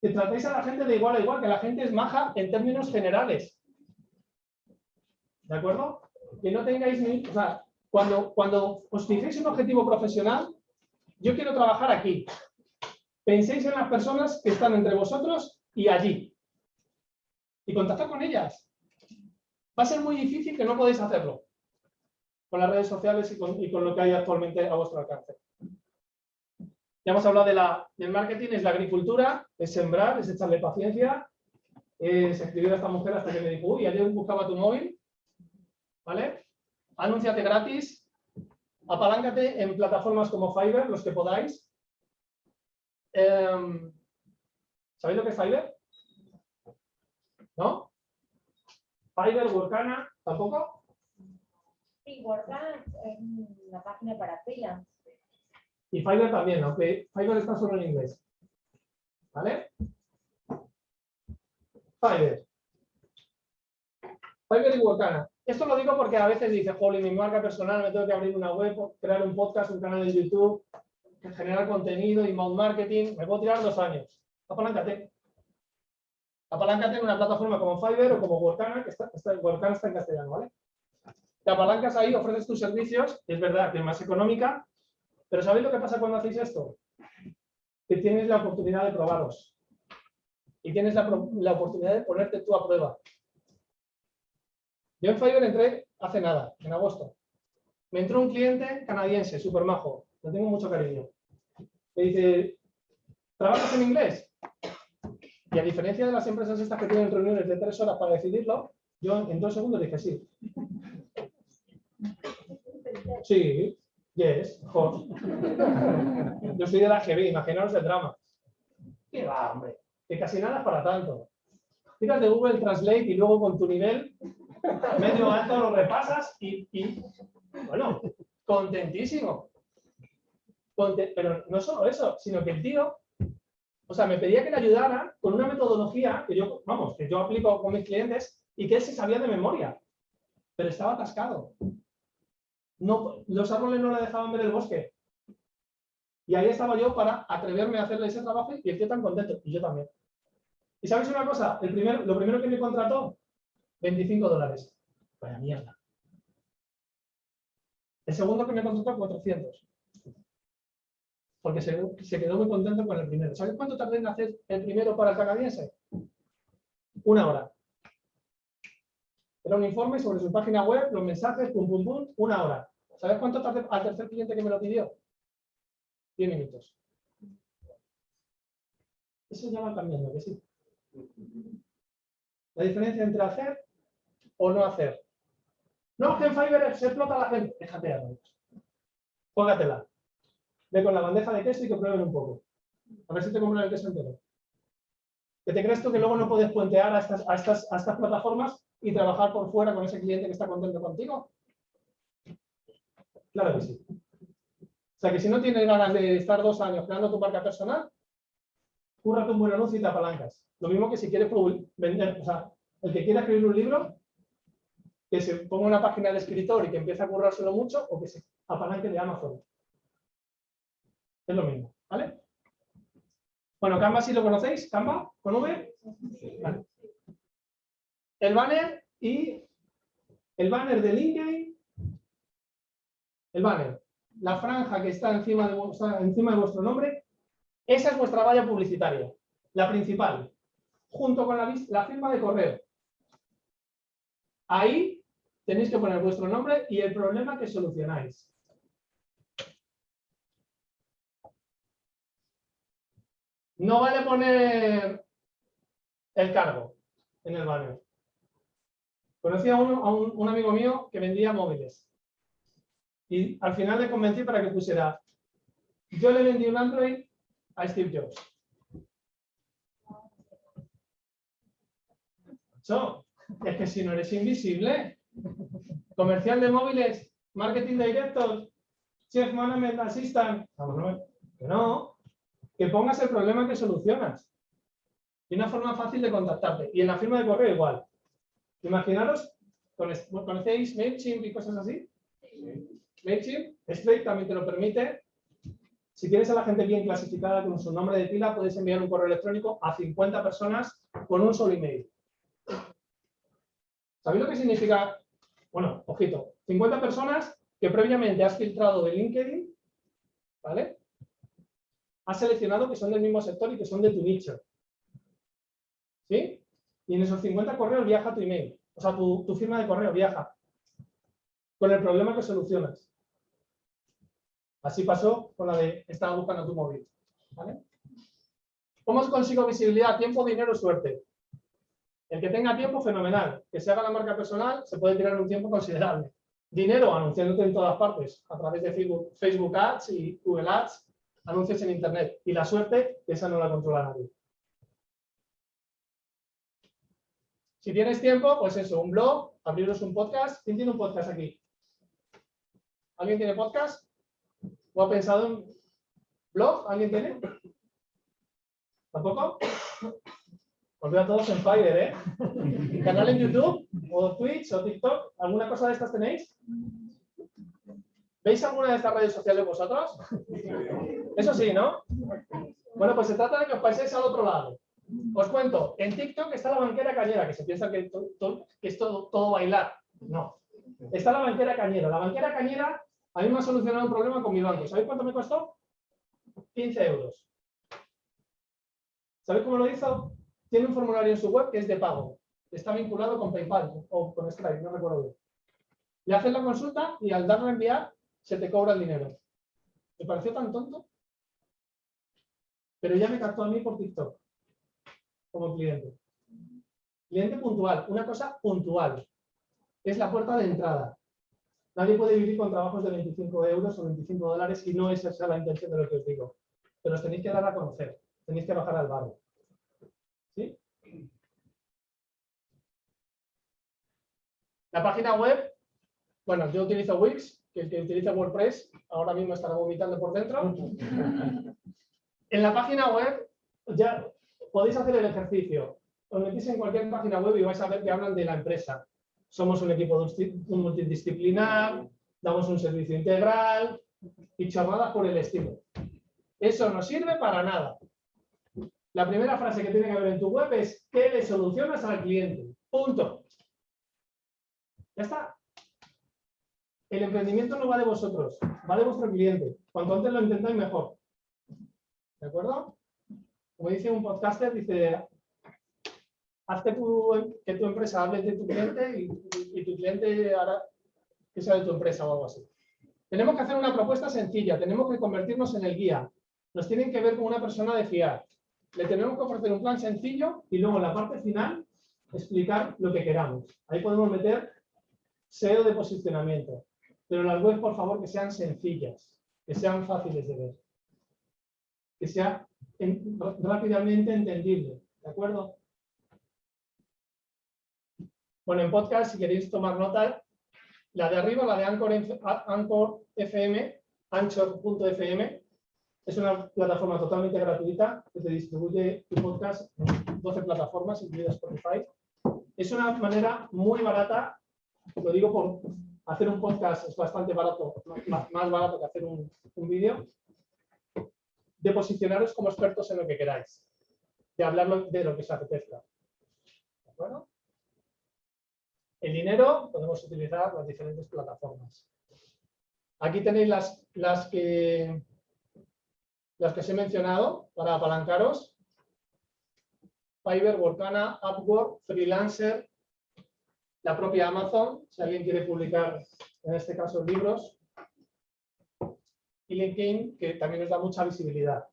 Que tratéis a la gente de igual a igual, que la gente es maja en términos generales. ¿De acuerdo? Que no tengáis ni... O sea, cuando, cuando os fijéis un objetivo profesional, yo quiero trabajar aquí. Penséis en las personas que están entre vosotros y allí. Y contactar con ellas. Va a ser muy difícil que no podéis hacerlo con las redes sociales y con, lo que hay actualmente a vuestro alcance. Ya hemos hablado de la, del marketing, es la agricultura, es sembrar, es echarle paciencia, es escribir a esta mujer hasta que me dijo, uy, ayer buscaba tu móvil, ¿vale? Anúnciate gratis, apaláncate en plataformas como Fiverr, los que podáis. Em, ¿Sabéis lo que es Fiverr? ¿No? Fiverr, Workana, ¿tampoco? WordCamp es una página para freelance. Y Fiverr también, aunque Fiverr está solo en inglés. ¿Vale? Fiverr. Fiverr y Workana. Esto lo digo porque a veces dice, jolly, mi marca personal, me tengo que abrir una web, crear un podcast, un canal de YouTube, generar contenido, inbound marketing, me puedo tirar dos años. Apaláncate. Apaláncate en una plataforma como Fiverr o como Workana, que está, está, Workana está en castellano, ¿vale? Te apalancas ahí, ofreces tus servicios, es verdad que es más económica, pero ¿sabéis lo que pasa cuando hacéis esto? Que tienes la oportunidad de probaros. Y tienes la, oportunidad de ponerte tú a prueba. Yo en Fiverr entré hace nada, en agosto. Me entró un cliente canadiense, súper majo, le tengo mucho cariño. Me dice, ¿trabajas en inglés? Y a diferencia de las empresas estas que tienen reuniones de tres horas para decidirlo, yo en dos segundos dije sí. Sí, yes. Yo soy de la GB, imaginaros el drama. ¿Qué va, hombre? Que casi nada para tanto. Tiras de Google Translate y luego con tu nivel medio alto lo repasas y, bueno, contentísimo. Conte- pero no solo eso, sino que el tío, o sea, me pedía que le ayudara con una metodología que yo, vamos, que yo aplico con mis clientes y que él se sabía de memoria, pero estaba atascado. Los árboles no le dejaban ver el bosque. Y ahí estaba yo para atreverme a hacerle ese trabajo y el tío tan contento, y yo también. ¿Y sabéis una cosa? Lo primero que me contrató, 25 dólares. Vaya mierda. El segundo que me contrató, 400. Porque se, se quedó muy contento con el primero. ¿Sabéis cuánto tardé en hacer el primero para el canadiense? Una hora. Era un informe sobre su página web, los mensajes, pum, pum, pum, una hora. ¿Sabes cuánto tardé al tercer cliente que me lo pidió? 10 minutos. Eso ya va cambiando, que sí. La diferencia entre hacer o no hacer. No, que en se explota la gente. Déjate rollos. Póngatela. Ve con la bandeja de queso y que prueben un poco. A ver si te compran el queso entero. ¿Que te crees tú que luego no puedes puentear a estas, a estas, a estas plataformas y trabajar por fuera con ese cliente que está contento contigo? Claro que sí. O sea que si no tienes ganas de estar dos años creando tu marca personal, cúrrate un buen anuncio y te apalancas. Lo mismo que si quieres vender, o sea, el que quiera escribir un libro, que se ponga una página de escritor y que empiece a currárselo mucho, o que se apalanque de Amazon. Es lo mismo, ¿vale? Bueno, Canva sí lo conocéis, Canva, con V. Vale. El banner y el banner de LinkedIn, el banner, la franja que está encima de, encima de vuestro nombre, esa es vuestra valla publicitaria, la principal, junto con la, la firma de correo. Ahí tenéis que poner vuestro nombre y el problema que solucionáis. No vale poner el cargo en el banner. Conocí a, un, amigo mío que vendía móviles. Y al final le convencí para que pusiera, yo le vendí un Android a Steve Jobs. Macho, es que si no eres invisible, comercial de móviles, marketing director, chef management assistant, vamos, que no, que pongas el problema que solucionas. Y una forma fácil de contactarte. Y en la firma de correo igual. Imaginaros, ¿conoce- ¿conocéis MailChimp y cosas así? MailChimp, Stripe también te lo permite. Si tienes a la gente bien clasificada con su nombre de pila, puedes enviar un correo electrónico a 50 personas con un solo email. ¿Sabéis lo que significa? Bueno, ojito, 50 personas que previamente has filtrado de LinkedIn, ¿vale? Has seleccionado que son del mismo sector y que son de tu nicho. ¿Sí? Y en esos 50 correos viaja tu email. O sea, tu, firma de correo viaja. Con el problema que solucionas. Así pasó con la de estaba buscando tu móvil. ¿Vale? ¿Cómo consigo visibilidad? Tiempo, dinero, suerte. El que tenga tiempo, fenomenal. Que se haga la marca personal, se puede tirar un tiempo considerable. Dinero, anunciándote en todas partes, a través de Facebook, Facebook Ads y Google Ads, anuncios en Internet. Y la suerte, esa no la controla nadie. Si tienes tiempo, pues eso, un blog, abriros un podcast. ¿Quién tiene un podcast aquí? ¿Alguien tiene podcast? ¿O ha pensado en blog? ¿Alguien tiene? ¿Tampoco? Os veo a todos en Fire, ¿eh? ¿Canal en YouTube? ¿O Twitch? ¿O TikTok? ¿Alguna cosa de estas tenéis? ¿Veis alguna de estas redes sociales vosotros? Eso sí, ¿no? Bueno, pues se trata de que os paséis al otro lado. Os cuento, en TikTok está la banquera cañera, que se piensa que, es todo, bailar. No. Está la banquera cañera. La banquera cañera a mí me ha solucionado un problema con mi banco. ¿Sabéis cuánto me costó? 15 euros. ¿Sabéis cómo lo hizo? Tiene un formulario en su web que es de pago. Está vinculado con PayPal o con Stripe, no recuerdo bien. Le haces la consulta y al darle a enviar se te cobra el dinero. ¿Me pareció tan tonto? Pero ya me captó a mí por TikTok como cliente. Cliente puntual, una cosa puntual. Es la puerta de entrada. Nadie puede vivir con trabajos de 25 euros o 25 dólares y no es esa la intención de lo que os digo. Pero os tenéis que dar a conocer, tenéis que bajar al barrio. ¿Sí? La página web, bueno, yo utilizo Wix, que el que utiliza WordPress ahora mismo estará vomitando por dentro. En la página web ya podéis hacer el ejercicio. Os metís en cualquier página web y vais a ver que hablan de la empresa. Somos un equipo multidisciplinar, damos un servicio integral y chorradas por el estilo. Eso no sirve para nada. La primera frase que tiene que haber en tu web es ¿qué le solucionas al cliente? Punto. Ya está. El emprendimiento no va de vosotros, va de vuestro cliente. Cuanto antes lo entendáis, mejor. ¿De acuerdo? Como dice un podcaster, dice, haz que tu, empresa hable de tu cliente y, tu cliente hará que sea de tu empresa o algo así. Tenemos que hacer una propuesta sencilla, tenemos que convertirnos en el guía. Nos tienen que ver como una persona de fiar. Le tenemos que ofrecer un plan sencillo y luego en la parte final explicar lo que queramos. Ahí podemos meter SEO de posicionamiento. Pero las webs, por favor, que sean sencillas, que sean fáciles de ver, sea en- rápidamente entendible. ¿De acuerdo? Bueno, en podcast, si queréis tomar nota, la de arriba, la de Anchor, Anchor FM, anchor.fm, es una plataforma totalmente gratuita que te distribuye tu podcast en 12 plataformas, incluida Spotify. Es una manera muy barata, lo digo por hacer un podcast es bastante barato, más, más barato que hacer un, un vídeo, de posicionaros como expertos en lo que queráis, de hablar de lo que os apetezca. ¿De acuerdo? El dinero podemos utilizar las diferentes plataformas. Aquí tenéis las, las que las que os he mencionado para apalancaros. Fiverr, Workana, Upwork, Freelancer, la propia Amazon, si alguien quiere publicar, en este caso, libros. Y LinkedIn, que también nos da mucha visibilidad.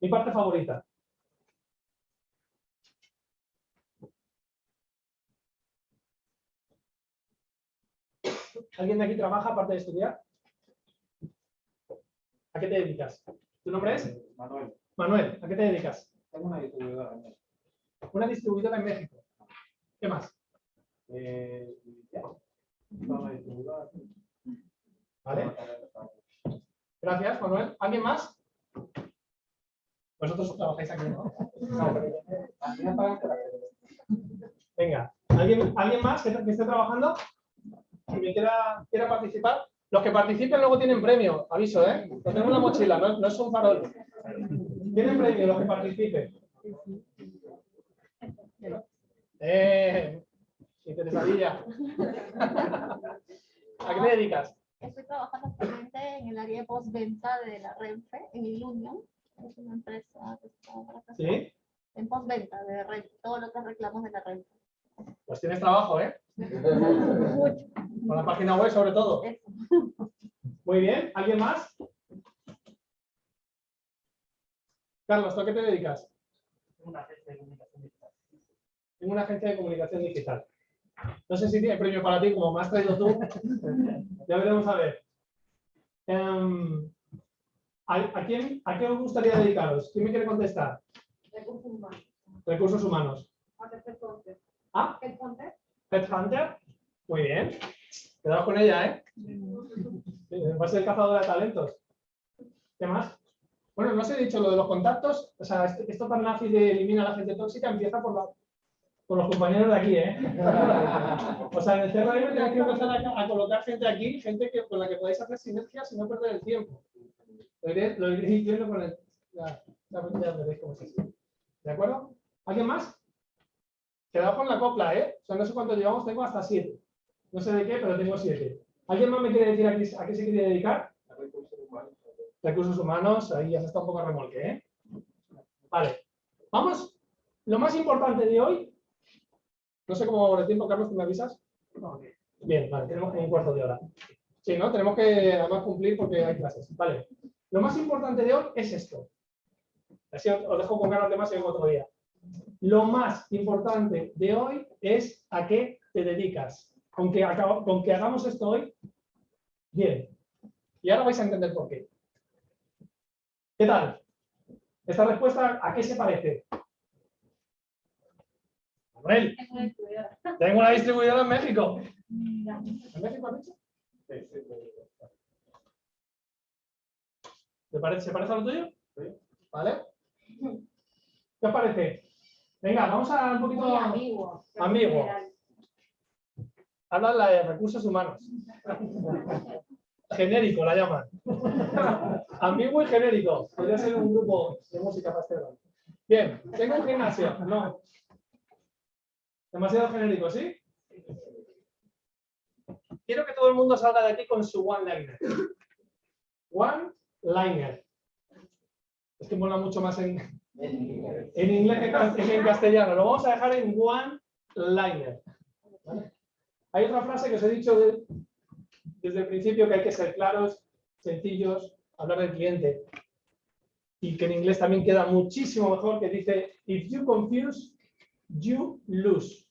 Mi parte favorita. ¿Alguien de aquí trabaja aparte de estudiar? ¿A qué te dedicas? ¿Tu nombre es? Manuel, Manuel, ¿a qué te dedicas? tengo una distribuidora en México. Una distribuidora en México. ¿Qué más? Eh, ya. Una. Gracias, Manuel. ¿Alguien más? Vosotros trabajáis aquí, ¿no? No, Venga, ¿alguien, ¿alguien más que, esté trabajando? Que me quiera, participar. Los que participen luego tienen premio, aviso, ¿eh? Lo tengo en la mochila, no, no es un farol. Tienen premio los que participen. Eh, interesadilla. ¿A qué te dedicas? Estoy trabajando actualmente en el área de postventa de la Renfe, en Ilunion. Es una empresa que está para acá. ¿Sí? En postventa de Renfe, todo lo que reclamos de la Renfe. Pues tienes trabajo, ¿eh? Mucho. Con la página web sobre todo. Eso. Muy bien. ¿Alguien más? Carlos, ¿tú a qué te dedicas? Una agencia de comunicación digital. En una agencia de comunicación digital. No sé si tiene premio para ti, como me has traído tú. Ya veremos a ver. Em, ¿a, a quién, ¿A qué os gustaría dedicaros? ¿Quién me quiere contestar? Recursos humanos. Recursos humanos. Ah, Headhunter. Headhunter. Muy bien. Quedaos con ella, ¿eh? Va a ser cazadora de talentos. ¿Qué más? Bueno, no os he dicho lo de los contactos. O sea, esto tan nazi de elimina a la gente tóxica empieza por, la- por los compañeros de aquí, ¿eh? O sea, en el CRM tenéis que empezar a, colocar gente aquí, gente que, con la que podáis hacer sinergias y no perder el tiempo. Lo iré, lo con el. Veréis cómo. ¿De acuerdo? ¿Alguien más? Quedado con la copla, ¿eh? O sea, no sé cuánto llevamos, tengo hasta siete. No sé de qué, pero tengo siete. ¿Alguien más me quiere decir a qué, se quiere dedicar? Recursos humanos, ahí ya se está un poco remolque, ¿eh? Vale. Vamos. Lo más importante de hoy. No sé cómo va el tiempo, Carlos, ¿tú me avisas? Bien, vale, tenemos como un cuarto de hora. Sí, ¿no? Tenemos que además cumplir porque hay clases. Vale. Lo más importante de hoy es esto. Así os os dejo con ganas de más en otro día. Lo más importante de hoy es a qué te dedicas. Con que, acabo- con que hagamos esto hoy, bien. Y ahora vais a entender por qué. ¿Qué tal? Esta respuesta, ¿a qué se parece? Manuel, tengo una distribuidora en México. ¿En México has dicho? ¿Te parece, ¿Se parece a lo tuyo? ¿Vale? ¿Qué os parece? Venga, vamos a un poquito... Ambiguo. Ambiguo. Habla la de recursos humanos. Genérico la llaman. Ambiguo y genérico. Podría ser un grupo de música pastelera. Bien, tengo un gimnasio. No. Demasiado genérico, ¿sí? Quiero que todo el mundo salga de aquí con su one-liner. One-liner. Es que mola mucho más en, en inglés que en castellano. Lo vamos a dejar en one-liner. Hay otra frase que os he dicho de- desde el principio que hay que ser claros, sencillos, hablar del cliente. Y que en inglés también queda muchísimo mejor, que dice, if you confuse, you lose.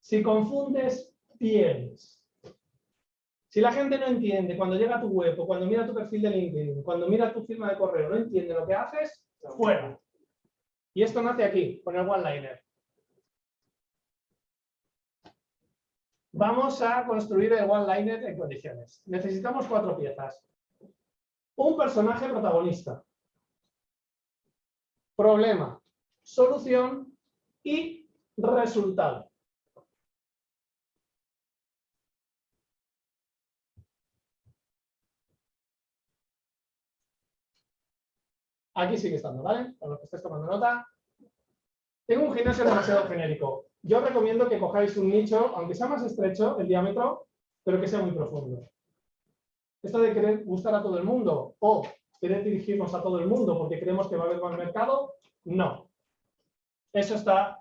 Si confundes, pierdes. Si la gente no entiende cuando llega a tu web o cuando mira tu perfil de LinkedIn, cuando mira tu firma de correo, no entiende lo que haces, fuera. Y esto nace aquí, con el one-liner. Vamos a construir el one-liner en condiciones. Necesitamos cuatro piezas. Un personaje protagonista. Problema, solución y resultado. Aquí sigue estando, ¿vale? Para los que estéis tomando nota. Tengo un gimnasio demasiado genérico. Yo recomiendo que cojáis un nicho, aunque sea más estrecho el diámetro, pero que sea muy profundo. Esto de querer gustar a todo el mundo o querer dirigirnos a todo el mundo porque creemos que va a haber más mercado, no. Eso está,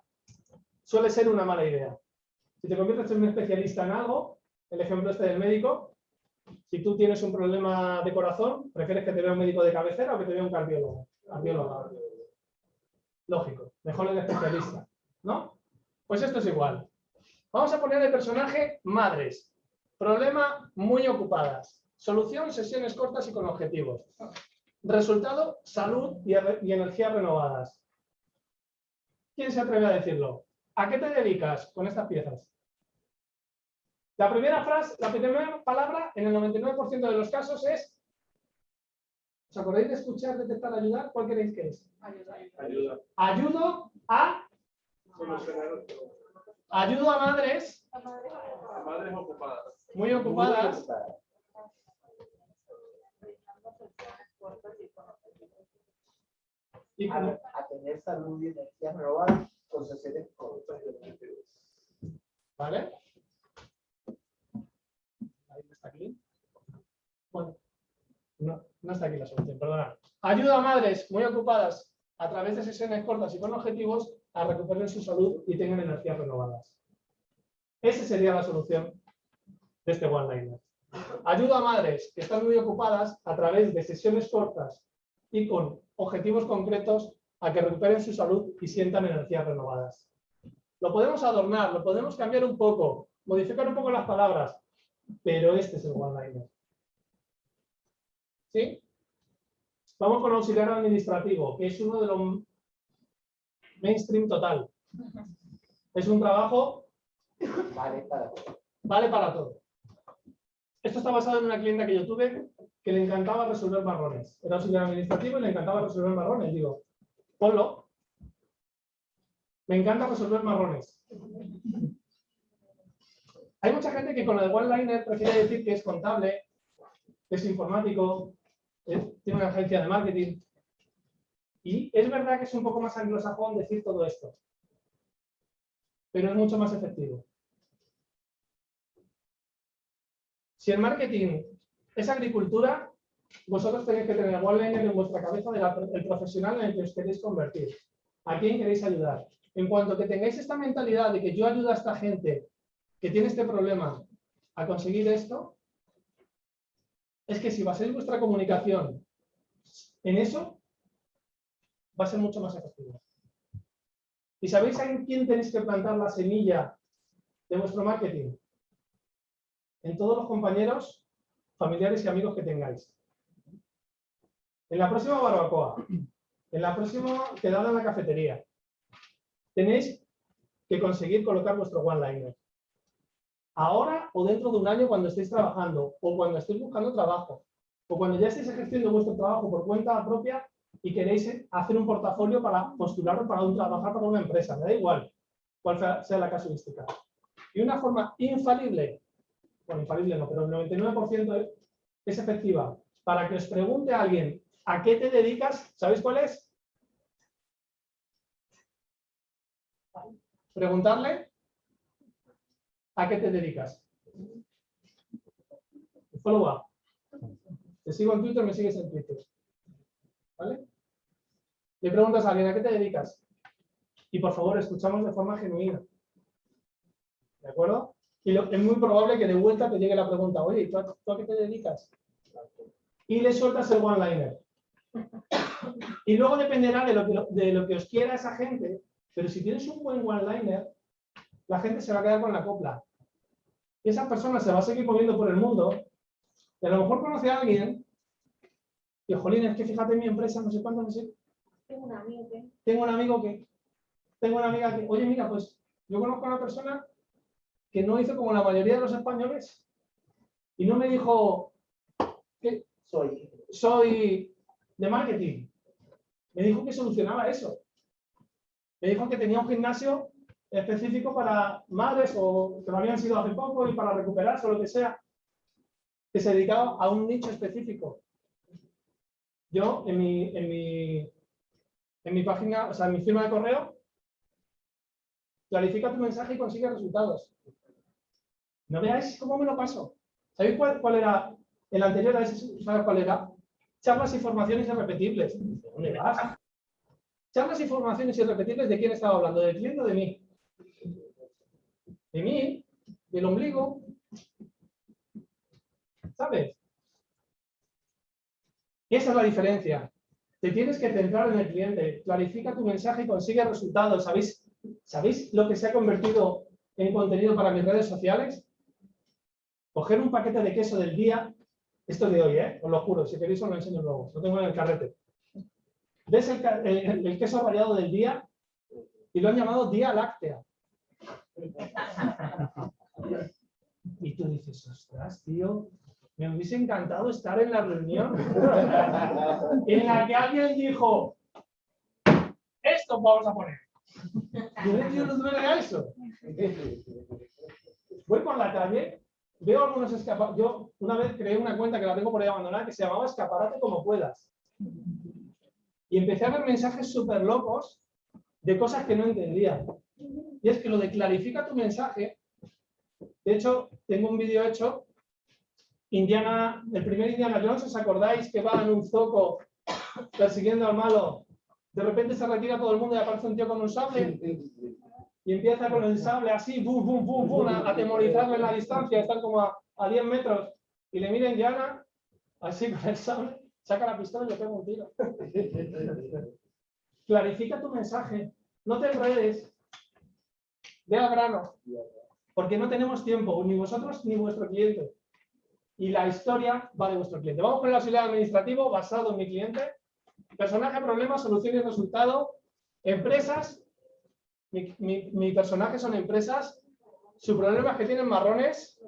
suele ser una mala idea. Si te conviertes en un especialista en algo, el ejemplo este del médico, si tú tienes un problema de corazón, prefieres que te vea un médico de cabecera o que te vea un cardiólogo. Lógico, mejor el especialista, ¿no? Pues esto es igual. Vamos a poner el personaje madres. Problema muy ocupadas. Solución, sesiones cortas y con objetivos. Resultado, salud y, y energías renovadas. ¿Quién se atreve a decirlo? ¿A qué te dedicas con estas piezas? La primera frase, la primera palabra en el 99% de los casos es ¿Os acordáis de escuchar, detectar, ayudar? ¿Cuál queréis que es? Ayuda. Ayudo a ayudo a madres a madres ocupadas. muy ocupadas a, tener salud y energía renovada con sesiones cortas. ¿Vale? Ahí está aquí. Bueno, no, no está aquí la solución, perdona. Ayuda a madres muy ocupadas a través de sesiones cortas y con objetivos a recuperar su salud y tengan energías renovadas. Esa sería la solución de este one-liner. Ayuda a madres que están muy ocupadas a través de sesiones cortas y con objetivos concretos a que recuperen su salud y sientan energías renovadas. Lo podemos adornar, lo podemos cambiar un poco, modificar un poco las palabras, pero este es el one-liner. ¿Sí? Vamos con auxiliar administrativo, que es uno de los mainstream total. Es un trabajo, Vale, para todo. vale para todo. Esto está basado en una clienta que yo tuve, le encantaba resolver marrones. Era auxiliar administrativo y le encantaba resolver marrones. Digo, ponlo. Me encanta resolver marrones. Hay mucha gente que con el one-liner prefiere decir que es contable, es informático, tiene una agencia de marketing. Y es verdad que es un poco más anglosajón decir todo esto. Pero es mucho más efectivo. Si el marketing es agricultura, vosotros tenéis que tener one-liner en vuestra cabeza del profesional en el que os queréis convertir. ¿A quién queréis ayudar? En cuanto que tengáis esta mentalidad de que yo ayudo a esta gente que tiene este problema a conseguir esto, es que si basáis vuestra comunicación en eso, va a ser mucho más efectivo. ¿Y sabéis en quién tenéis que plantar la semilla de vuestro marketing? En todos los compañeros, familiares y amigos que tengáis. En la próxima barbacoa, en la próxima quedada en la cafetería, tenéis que conseguir colocar vuestro one-liner. Ahora o dentro de un año cuando estéis trabajando, o cuando estéis buscando trabajo, o cuando ya estéis ejerciendo vuestro trabajo por cuenta propia y queréis hacer un portafolio para postular para un, trabajar para una empresa, me da igual cuál sea la casuística. Y una forma infalible, bueno, infalible no, pero el 99% es efectiva, para que os pregunte a alguien a qué te dedicas, ¿sabéis cuál es? Preguntarle a qué te dedicas. Follow up. Te sigo en Twitter, me sigues en Twitter. ¿Vale? Le preguntas a alguien a qué te dedicas. Y por favor, escuchamos de forma genuina. ¿De acuerdo? Y es muy probable que de vuelta te llegue la pregunta, oye, ¿tú a, ¿tú a qué te dedicas? Y le sueltas el one-liner. Y luego dependerá de lo, que, de lo que os quiera esa gente, pero si tienes un buen one-liner, la gente se va a quedar con la copla. Y esa persona se va a seguir moviendo por el mundo, y a lo mejor conoce a alguien, y jolín, es que fíjate en mi empresa, no sé cuánto, no sé. Tengo un amigo que... Tengo un amigo que, tengo una amiga que, oye, mira, pues yo conozco a una persona que no hizo como la mayoría de los españoles, y no me dijo que soy, soy de marketing. Me dijo que solucionaba eso. Me dijo que tenía un gimnasio específico para madres o que lo habían sido hace poco y para recuperarse o lo que sea, que se dedicaba a un nicho específico. Yo en mi, en mi, en mi página, o sea, en mi firma de correo, clarifica tu mensaje y consigue resultados. No veáis cómo me lo paso. ¿Sabéis cuál, cuál era el anterior a ese? ¿Sabes cuál era? Charlas y formaciones irrepetibles. ¿Dónde vas? Charlas y formaciones irrepetibles, ¿de quién estaba hablando? ¿Del cliente o de mí? De mí, del ombligo. ¿Sabes? Esa es la diferencia. Te tienes que centrar en el cliente. Clarifica tu mensaje y consigue resultados. ¿Sabéis, ¿Sabéis lo que se ha convertido en contenido para mis redes sociales? Coger un paquete de queso del día esto de hoy, ¿eh? os lo juro, si queréis os lo enseño luego, lo tengo en el carrete. ¿Ves el, queso variado del día? Y lo han llamado día láctea. Y tú dices, ostras, tío, me hubiese encantado estar en la reunión en la que alguien dijo, esto vamos a poner. Yo no duele eso. Voy por la calle veo algunos escaparates. Yo una vez creé una cuenta que la tengo por ahí abandonada que se llamaba Escaparate como puedas. Y empecé a ver mensajes súper locos de cosas que no entendía. Y es que lo de clarifica tu mensaje. De hecho, tengo un vídeo hecho. Indiana, el primer Indiana Jones, ¿os acordáis que va en un zoco persiguiendo al malo? De repente se retira todo el mundo y aparece un tío con un sable y empieza con el sable así, bum, bum, bum, bum, a atemorizarle en la distancia, están como a, a 10 metros, y le miren Diana, así con el sable, saca la pistola y le pega un tiro. Clarifica tu mensaje, no te enredes, ve al grano, porque no tenemos tiempo, ni vosotros ni vuestro cliente. Y la historia va de vuestro cliente. Vamos con el auxiliar administrativo basado en mi cliente. Personaje, problema, solución y resultado. Empresas mi, personaje son empresas, su problema es que tienen marrones,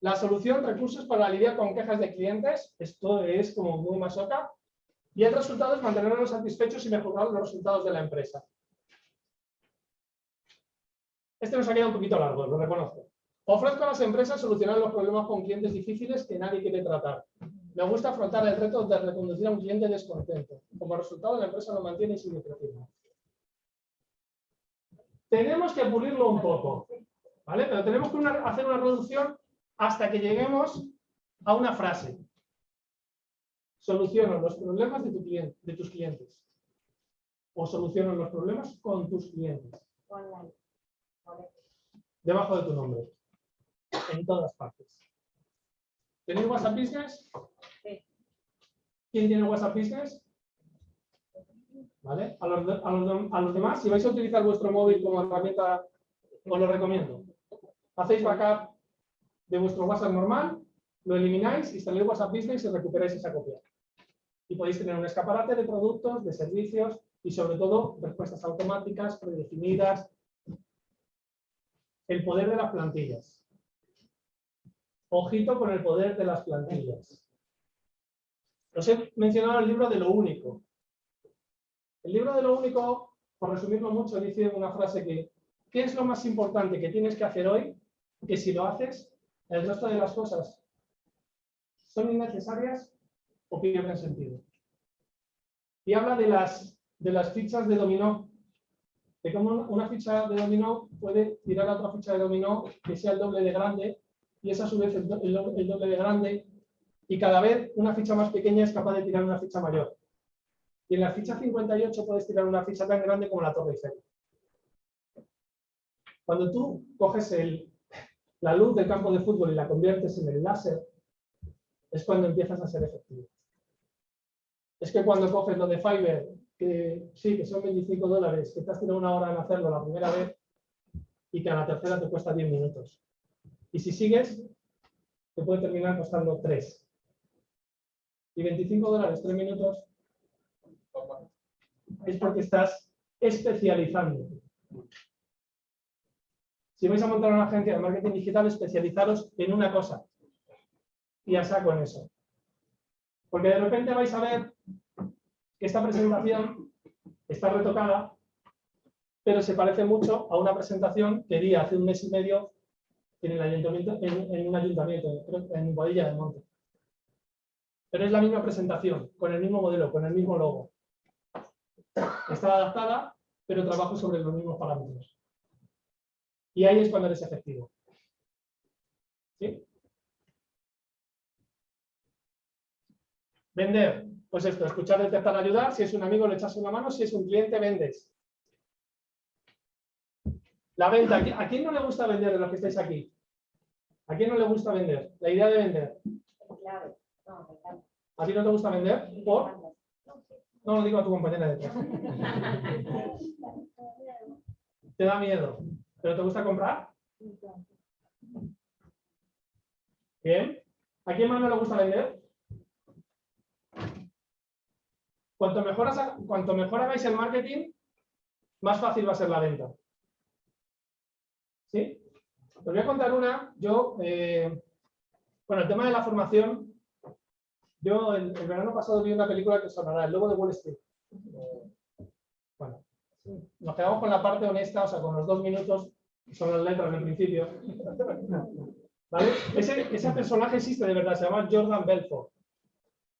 La solución, recursos para lidiar con quejas de clientes. Esto es como muy masoca. Y el resultado es mantenerlos satisfechos y mejorar los resultados de la empresa. Este nos ha quedado un poquito largo, lo reconozco. Ofrezco a las empresas solucionar los problemas con clientes difíciles que nadie quiere tratar. Me gusta afrontar el reto de reconducir a un cliente descontento. Como resultado, la empresa lo mantiene creciendo. Tenemos que pulirlo un poco, ¿vale? Pero tenemos que una- hacer una reducción hasta que lleguemos a una frase. Soluciono los problemas de, tu cliente, de tus clientes. O soluciono los problemas con tus clientes. Online. Vale. Debajo de tu nombre. En todas partes. ¿Tenéis WhatsApp Business? Sí. ¿Quién tiene WhatsApp Business? ¿Vale? A los, demás, si vais a utilizar vuestro móvil como herramienta, os lo recomiendo. Hacéis backup de vuestro WhatsApp normal, lo elimináis, instaláis WhatsApp Business y recuperáis esa copia. Y podéis tener un escaparate de productos, de servicios y sobre todo respuestas automáticas, predefinidas. El poder de las plantillas. Ojito con el poder de las plantillas. Os he mencionado el libro de lo único. El libro de lo único, por resumirlo mucho, dice una frase que ¿qué es lo más importante que tienes que hacer hoy? Que si lo haces, el resto de las cosas son innecesarias o pierden sentido. Y habla de las, fichas de dominó, de cómo una ficha de dominó puede tirar a otra ficha de dominó que sea el doble de grande y es a su vez el doble de grande y cada vez una ficha más pequeña es capaz de tirar una ficha mayor. Y en la ficha 58 puedes tirar una ficha tan grande como la Torre Eiffel. Cuando tú coges el- la luz del campo de fútbol y la conviertes en el láser, es cuando empiezas a ser efectivo. Es que cuando coges lo de Fiverr, que sí, que son 25 dólares, que te has tirado una hora en hacerlo la primera vez y que a la tercera te cuesta 10 minutos. Y si sigues, te puede terminar costando 3. Y 25 dólares, 3 minutos, es porque estás especializando. Si vais a montar una agencia de marketing digital, especializaros en una cosa. Y a saco en eso. Porque de repente vais a ver que esta presentación está retocada, pero se parece mucho a una presentación que di hace un mes y medio en, un ayuntamiento, en Boadilla del Monte. Pero es la misma presentación, con el mismo modelo, con el mismo logo. Está adaptada, pero trabajo sobre los mismos parámetros. Y ahí es cuando eres efectivo. ¿Sí? Vender. Pues esto, escuchar, detectar, ayudar. Si es un amigo, le echas una mano. Si es un cliente, vendes. La venta. ¿A qui- ¿A quién no le gusta vender de los que estáis aquí? ¿A quién no le gusta vender? La idea de vender. Claro. No. ¿A ti no te gusta vender? ¿Por? No lo digo a tu compañera de detrás. Te da miedo. ¿Pero te gusta comprar? Bien. ¿A quién más no le gusta vender? Cuanto mejor, cuanto mejor hagáis el marketing, más fácil va a ser la venta. ¿Sí? Os voy a contar una. Yo, eh, bueno, el tema de la formación, yo el, verano pasado vi una película que sonará, El Lobo de Wall Street. Eh, Bueno, nos quedamos con la parte honesta, o sea, con los dos minutos, que son las letras del principio. ¿Vale? Ese, ese personaje existe de verdad, se llama Jordan Belfort.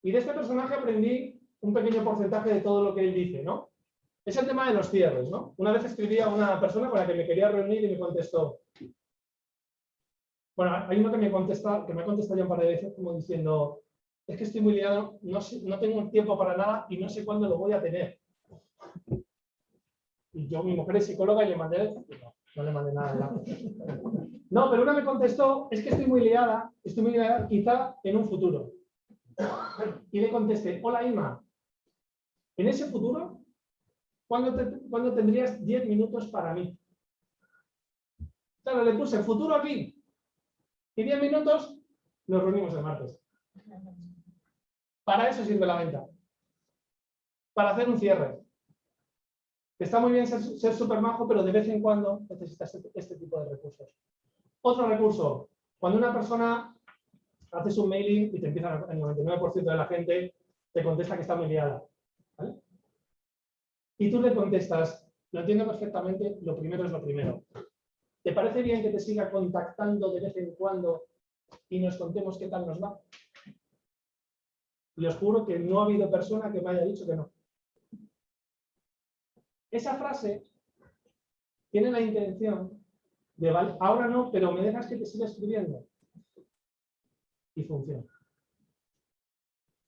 Y de este personaje aprendí un pequeño porcentaje de todo lo que él dice, ¿no? Es el tema de los cierres, ¿no? Una vez escribí a una persona con la que me quería reunir y me contestó. Bueno, hay uno que me contesta, que me ha contestado ya un par de veces como diciendo, es que estoy muy liado, no, tengo tiempo para nada y no sé cuándo lo voy a tener. Y yo, mi mujer es psicóloga y le mandé, no, le mandé nada. No, pero una me contestó, es que estoy muy liada, estoy muy liada, quizá en un futuro. Y le contesté, hola Ima, en ese futuro, ¿cuándo, cuándo tendrías 10 minutos para mí? Claro, le puse futuro aquí y 10 minutos, nos reunimos el martes. Para eso sirve la venta. Para hacer un cierre. Está muy bien ser, súper majo, pero de vez en cuando necesitas este, este tipo de recursos. Otro recurso, Cuando una persona haces un mailing y te empieza el 99% de la gente te contesta que está muy liada. ¿vale? Y tú le contestas, lo entiendo perfectamente, lo primero es lo primero. ¿Te parece bien que te siga contactando de vez en cuando y nos contemos qué tal nos va? Y os juro que no ha habido persona que me haya dicho que no. Esa frase tiene la intención de, "Vale, ahora no, pero me dejas que te siga escribiendo. Y funciona.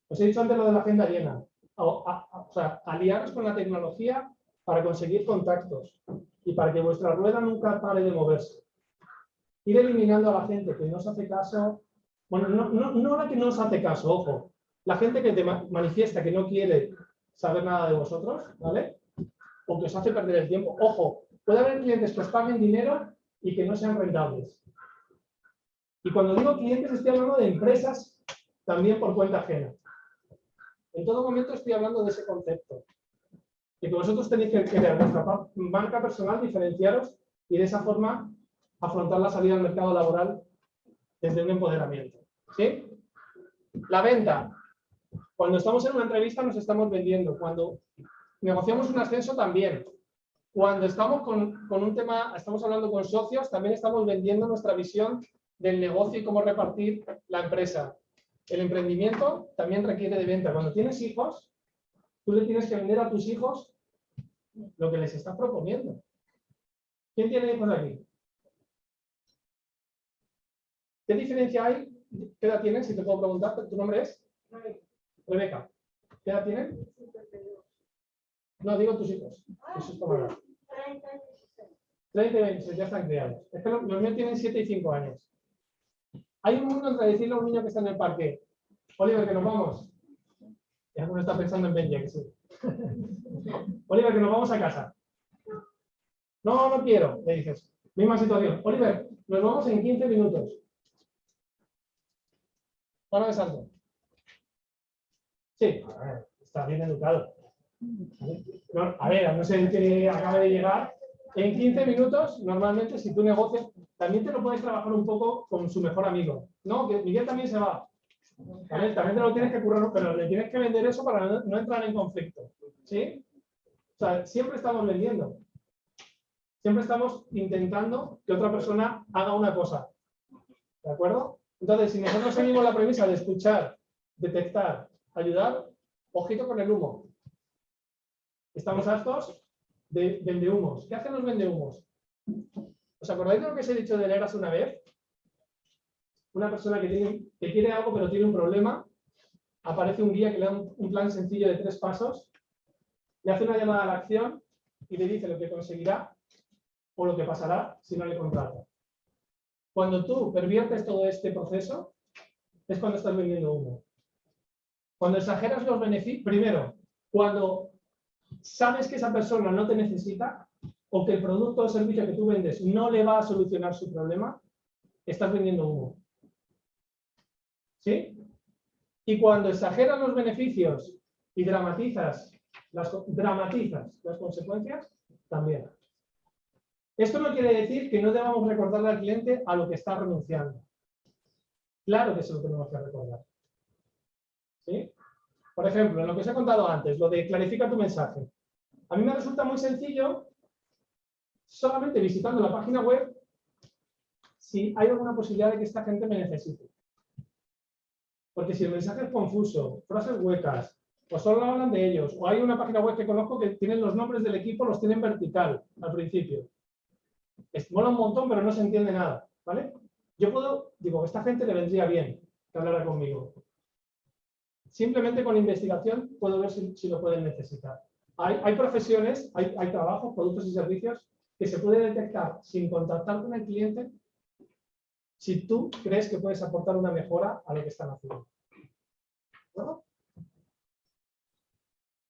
Os he dicho antes lo de la agenda llena. O, sea, aliaros con la tecnología para conseguir contactos y para que vuestra rueda nunca pare de moverse. Ir eliminando a la gente que no os hace caso. Bueno, no, no, no la que no os hace caso, ojo. La gente que te ma- manifiesta que no quiere saber nada de vosotros, ¿vale? O que os hace perder el tiempo. Ojo, puede haber clientes que os paguen dinero y que no sean rentables. Y cuando digo clientes estoy hablando de empresas también por cuenta ajena. En todo momento estoy hablando de ese concepto. De que vosotros tenéis que crear vuestra marca personal, diferenciaros y de esa forma afrontar la salida al mercado laboral desde un empoderamiento. ¿Sí? La venta. Cuando estamos en una entrevista nos estamos vendiendo. Cuando negociamos un ascenso también. Cuando estamos con, un tema, estamos hablando con socios, también estamos vendiendo nuestra visión del negocio y cómo repartir la empresa. El emprendimiento también requiere de venta. Cuando tienes hijos, tú le tienes que vender a tus hijos lo que les estás proponiendo. ¿Quién tiene hijos aquí? ¿Qué diferencia hay? ¿Qué edad tienes? Si te puedo preguntar, ¿tu nombre es? Rebeca. ¿Qué edad tienen? No, digo tus hijos. Hijos ¿cómo edad? 30 y 26, ya están criados. Es que los, los míos tienen 7 y 5 años. Hay un mundo entre decirle a un niño que está en el parque, Oliver, que nos vamos. Ya uno está pensando en Benja, que sí. Oliver, que nos vamos a casa. No, no quiero, le dices. Misma situación. Oliver, nos vamos en 15 minutos. Para de salto. Sí, a ver, está bien educado. A ver, a no ser que acabe de llegar, en 15 minutos, normalmente, si tú negocias, también te lo puedes trabajar un poco con su mejor amigo. No, que Miguel también se va. También te lo tienes que currar, pero le tienes que vender eso para no entrar en conflicto. ¿Sí? O sea, siempre estamos vendiendo. Siempre estamos intentando que otra persona haga una cosa. ¿De acuerdo? Entonces, si nosotros seguimos la premisa de escuchar, detectar, ayudar, ojito con el humo. Estamos hartos de vendehumos. ¿Qué hacen los vendehumos? ¿Os acordáis de lo que os he dicho de Leras una vez? Una persona que, tiene, que quiere algo pero tiene un problema, aparece un guía que le da un, un plan sencillo de tres pasos, le hace una llamada a la acción y le dice lo que conseguirá o lo que pasará si no le contrata. Cuando tú perviertes todo este proceso, es cuando estás vendiendo humo. Cuando exageras los beneficios, primero, cuando sabes que esa persona no te necesita o que el producto o servicio que tú vendes no le va a solucionar su problema, estás vendiendo humo. ¿Sí? Y cuando exageras los beneficios y dramatizas las, dramatizas las consecuencias, también. Esto no quiere decir que no debamos recordarle al cliente a lo que está renunciando. Claro que se lo tenemos que recordar. ¿Sí? Por ejemplo, en lo que os he contado antes, lo de clarifica tu mensaje. A mí me resulta muy sencillo, solamente visitando la página web, si hay alguna posibilidad de que esta gente me necesite. Porque si el mensaje es confuso, frases huecas, o solo hablan de ellos, o hay una página web que conozco que tienen los nombres del equipo, los tienen vertical al principio. Mola un montón, pero no se entiende nada, ¿vale? Yo puedo, digo, esta gente le vendría bien que hablara conmigo. Simplemente con investigación puedo ver si, lo pueden necesitar. Hay, profesiones, hay, trabajos, productos y servicios que se puede detectar sin contactar con el cliente si tú crees que puedes aportar una mejora a lo que están haciendo. ¿No?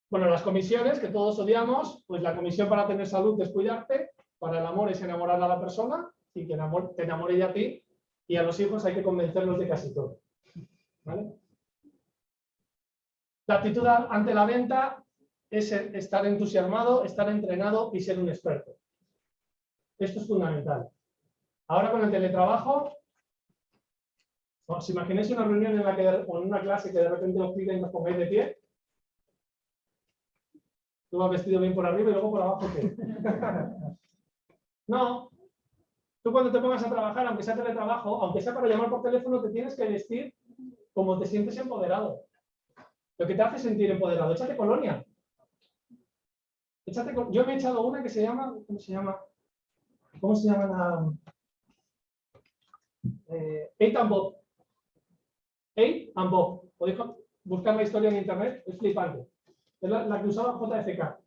Bueno, las comisiones que todos odiamos, pues la comisión para tener salud es cuidarte, para el amor es enamorar a la persona y que te enamore a ti, y a los hijos hay que convencerlos de casi todo. ¿Vale? La actitud ante la venta es estar entusiasmado, estar entrenado y ser un experto. Esto es fundamental. Ahora con el teletrabajo, ¿Os imagináis una reunión en la que, o una clase que de repente os piden que os pongáis de pie? Tú vas vestido bien por arriba y luego por abajo, ¿qué? no. Tú cuando te pongas a trabajar, aunque sea teletrabajo, aunque sea para llamar por teléfono, te tienes que vestir como te sientes empoderado. Lo que te hace sentir empoderado. Échate colonia. Échate Yo me he echado una que se llama, ¿cómo se llama? ¿Cómo se llama la...? Eh, Eight and Bob. Eight and Bob. Podéis buscar la historia en internet, es flipante. Es la, que usaba JFK.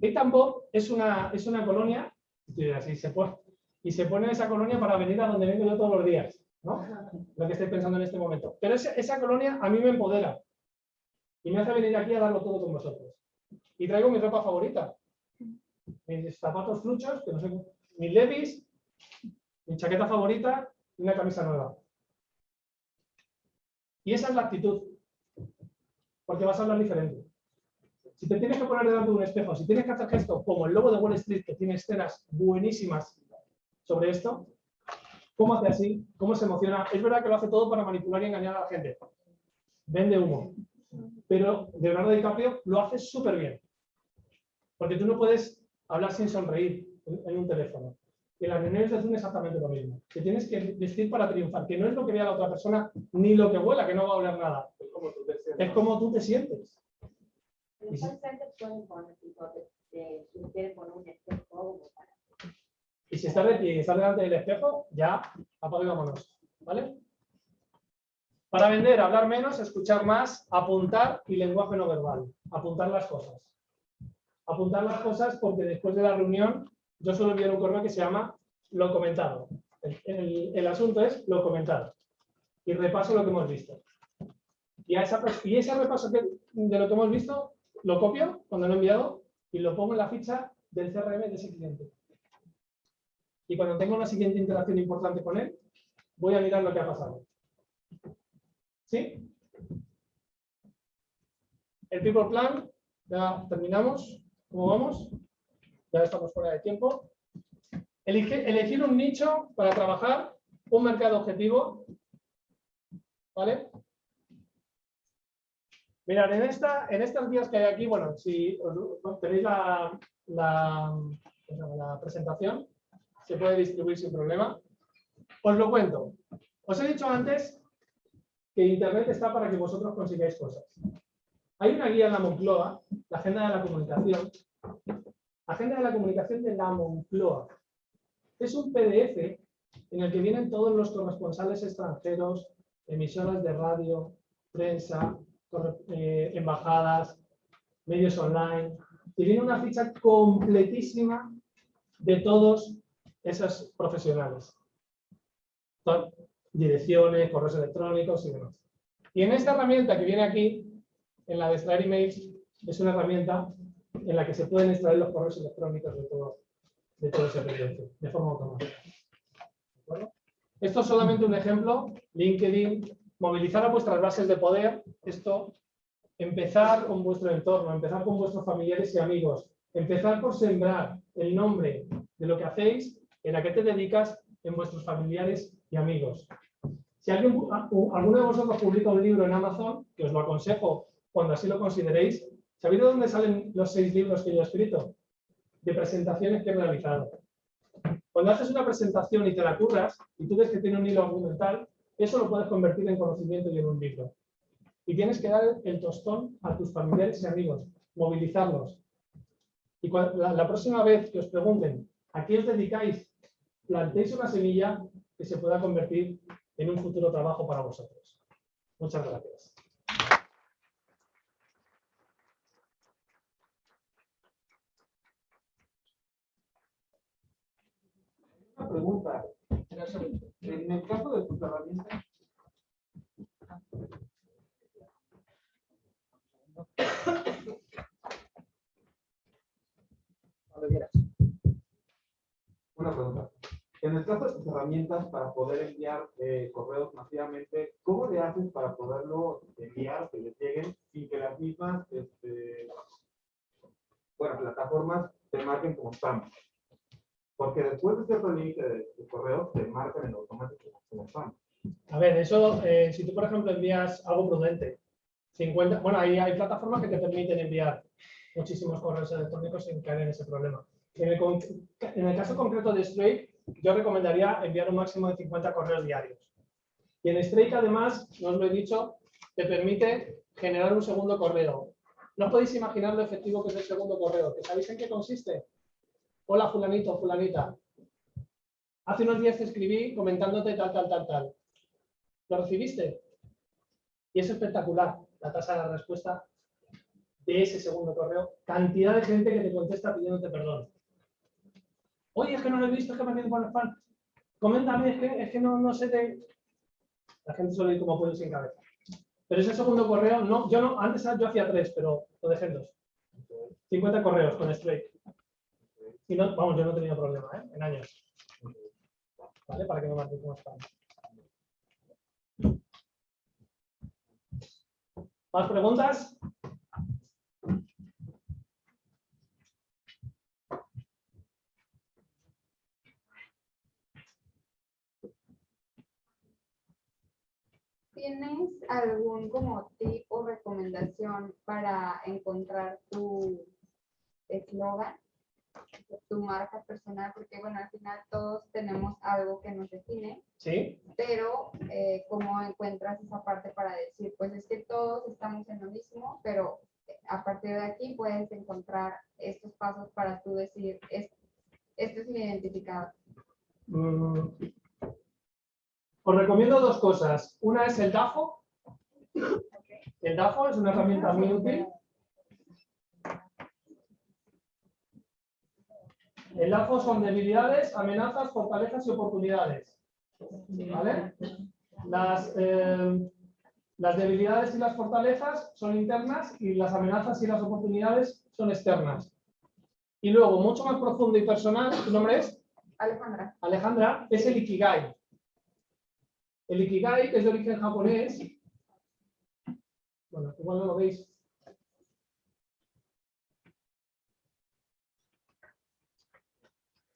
Eight and Bob es una, es una colonia, y se pone, y se pone esa colonia para venir a donde vengo yo todos los días, ¿no? Lo que estoy pensando en este momento. Pero esa, esa colonia a mí me empodera y me hace venir aquí a darlo todo con vosotros. Y traigo mi ropa favorita. Mis zapatos fluchos, que no sé, mis levis, mi chaqueta favorita y una camisa nueva. Y esa es la actitud. Porque vas a hablar diferente. Si te tienes que poner delante de un espejo, si tienes que hacer gestos como el lobo de Wall Street, que tiene escenas buenísimas sobre esto, ¿cómo hace así? ¿Cómo se emociona? Es verdad que lo hace todo para manipular y engañar a la gente. Vende humo. Pero Leonardo DiCaprio lo hace súper bien. Porque tú no puedes hablar sin sonreír en, un teléfono. En las reuniones de Zoom es exactamente lo mismo. Que tienes que vestir para triunfar, que no es lo que vea la otra persona, ni lo que huela, que no va a oler nada. Es como tú te sientes. Es como tú te sientes. Los pueden poner un espejo para. Y si estás delante del espejo, ya apaga y vámonos. ¿Vale? Para vender, hablar menos, escuchar más, apuntar y lenguaje no verbal. Apuntar las cosas. Apuntar las cosas porque después de la reunión yo suelo enviar un correo que se llama lo comentado. El, asunto es lo comentado. Y repaso lo que hemos visto. Y, esa, ese repaso que- de lo que hemos visto lo copio cuando lo he enviado y lo pongo en la ficha del CRM de ese cliente. Y cuando tenga una siguiente interacción importante con él, voy a mirar lo que ha pasado. ¿Sí? El People Plan, ya terminamos. ¿Cómo vamos? Ya estamos fuera de tiempo. Elegir un nicho para trabajar, un mercado objetivo. ¿Vale? Mirad, en, esta, en estas guías que hay aquí, bueno, si os- tenéis la, la presentación, se puede distribuir sin problema. Os lo cuento. Os he dicho antes que Internet está para que vosotros consigáis cosas. Hay una guía en la Moncloa, la Agenda de la Comunicación. Agenda de la Comunicación de la Moncloa. Es un PDF en el que vienen todos los corresponsales extranjeros, emisoras de radio, prensa, eh, embajadas, medios online. Y viene una ficha completísima de todos esos profesionales. Direcciones, correos electrónicos y demás. Y en esta herramienta que viene aquí, en la de extraer emails, es una herramienta en la que se pueden extraer los correos electrónicos de todo, de todo ese proyecto, de forma automática. Esto es solamente un ejemplo. LinkedIn, movilizar a vuestras bases de poder. Esto, empezar con vuestro entorno, empezar con vuestros familiares y amigos. Empezar por sembrar el nombre de lo que hacéis, en a qué te dedicas, en vuestros familiares y amigos. Si alguno de vosotros publica un libro en Amazon, que os lo aconsejo cuando así lo consideréis, ¿sabéis de dónde salen los seis libros que yo he escrito? De presentaciones que he realizado. Cuando haces una presentación y te la curras, y tú ves que tiene un hilo argumental, eso lo puedes convertir en conocimiento y en un libro. Y tienes que dar el tostón a tus familiares y amigos, movilizarlos. Y la, la próxima vez que os pregunten a qué os dedicáis, plantéis una semilla que se pueda convertir en un futuro trabajo para vosotros. Muchas gracias. Una pregunta. En el caso de tus herramientas, una pregunta. En el caso de tus herramientas para poder enviar eh, correos masivamente, ¿cómo le haces para poderlo enviar, que les lleguen sin que las mismas este, bueno, plataformas te marquen como spam? Porque después de cierto límite de, de correos, te marcan en automático como spam. A ver, eso, eh, si tú, por ejemplo, envías algo prudente, 50, bueno, hay, hay plataformas que te permiten enviar muchísimos correos electrónicos sin caer en ese problema. En el, en el caso concreto de Straight, yo recomendaría enviar un máximo de 50 correos diarios. Y en Straight, además, no os lo he dicho, te permite generar un segundo correo. No podéis imaginar lo efectivo que es el segundo correo. ¿Que ¿Sabéis en qué consiste? Hola, fulanito, fulanita. Hace unos días te escribí comentándote tal, tal, tal, tal. ¿Lo recibiste? Y es espectacular la tasa de respuesta de ese segundo correo. Cantidad de gente que te contesta pidiéndote perdón. Oye, es que no lo he visto, es que me quedo por el spam. Coméntame, es que, es que no, no sé de... La gente suele ir como pollo sin cabeza. Pero ese segundo correo, no, yo no, antes yo hacía tres, pero lo dejé en dos. 50 correos con Straight. Y no, vamos, yo no he tenido problema, ¿eh? En años. ¿Vale? Para que no marque como spam. ¿Más preguntas? ¿Tienes algún como tip o recomendación para encontrar tu eslogan, tu marca personal? Porque bueno, al final todos tenemos algo que nos define, Sí. pero eh, ¿cómo encuentras esa parte para decir, pues es que todos estamos en lo mismo, pero a partir de aquí puedes encontrar estos pasos para tú decir, "Es- este es mi identificador? Mm. Os recomiendo dos cosas. Una es el DAFO. El DAFO es una herramienta muy útil. El DAFO son debilidades, amenazas, fortalezas y oportunidades. ¿Vale? Las, eh, las debilidades y las fortalezas son internas y las amenazas y las oportunidades son externas. Y luego, mucho más profundo y personal, ¿tu nombre es? Alejandra. Alejandra, es el Ikigai. El Ikigai, que es de origen japonés, bueno, igual no lo veis.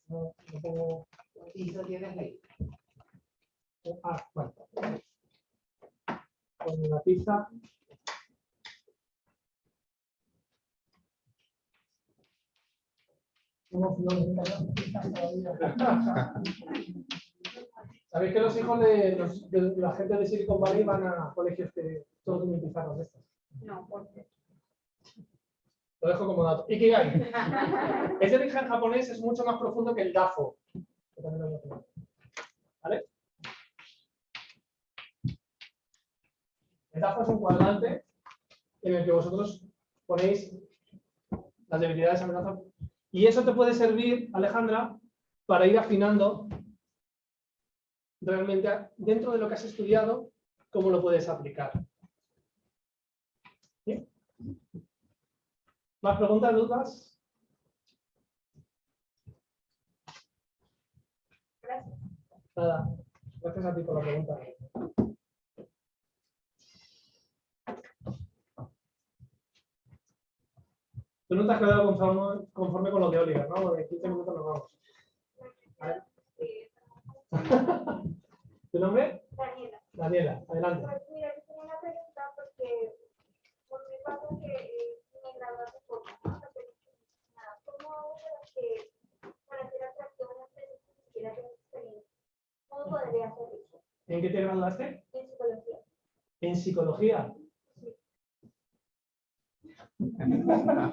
No, no pongo- Ah, bueno. Con la pizza. Sabéis que los hijos de, los- de la gente de Silicon Valley van a colegios que todos tienen pizarras de estas. No, porque Lo dejo como dato. Ikigai. Es de origen japonés, es mucho más profundo que el DAFO. que también lo hemos visto. ¿Vale? El DAFO es un cuadrante en el que vosotros ponéis las debilidades amenazas. Y eso te puede servir, Alejandra, para ir afinando realmente dentro de lo que has estudiado, cómo lo puedes aplicar. ¿Sí? ¿Más preguntas, dudas? Gracias. Nada. Gracias a ti por la pregunta. Tú no te has quedado conforme, conforme con lo de Oliver, ¿no? De 15 minutos nos vamos. ¿Vale? ¿Tu nombre? Daniela, Daniela, adelante. pues mira, yo tengo una pregunta porque por mi pasa que eh, me gradué hace poco, ¿no? Nada. ¿Cómo hago para que, para ser atractivo a una empresa que siquiera tengo experiencia? ¿Cómo podría hacer eso? ¿En qué te graduaste? En psicología. En psicología.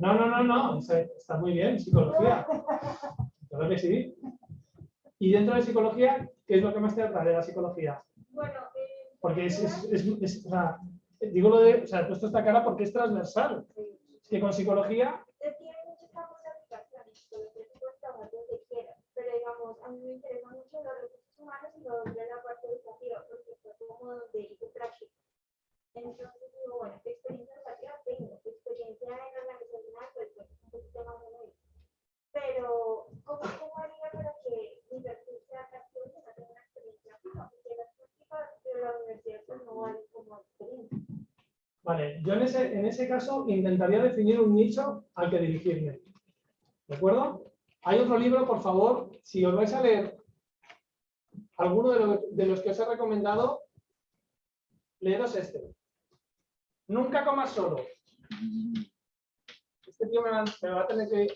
No, no, no, no. Está muy bien, psicología. Claro que sí. Y dentro de psicología, ¿qué es lo que más te atrae de la psicología? Bueno, eh, Porque es, es, es- es- o sea, digo lo de, o sea, he puesto esta cara porque es transversal. Es que con psicología, tiene muchos campos de psicología, se puede trabajar donde quiera, pero digamos, a mí me interesa mucho los recursos humanos y lo de la parte educativa, porque fue como donde hice práctica. Entonces digo, bueno, ¿qué experiencia educativa tengo? ¿Qué experiencia en organizacional? Pues bueno, un poquito más o menos. Pero, ¿cómo, cómo haría para que vale, yo en ese, en ese caso intentaría definir un nicho al que dirigirme. ¿De acuerdo? Hay otro libro, por favor, si os vais a leer alguno de, lo- de los que os he recomendado, leeros este. Nunca comas solo. Este tío me va, me va a tener que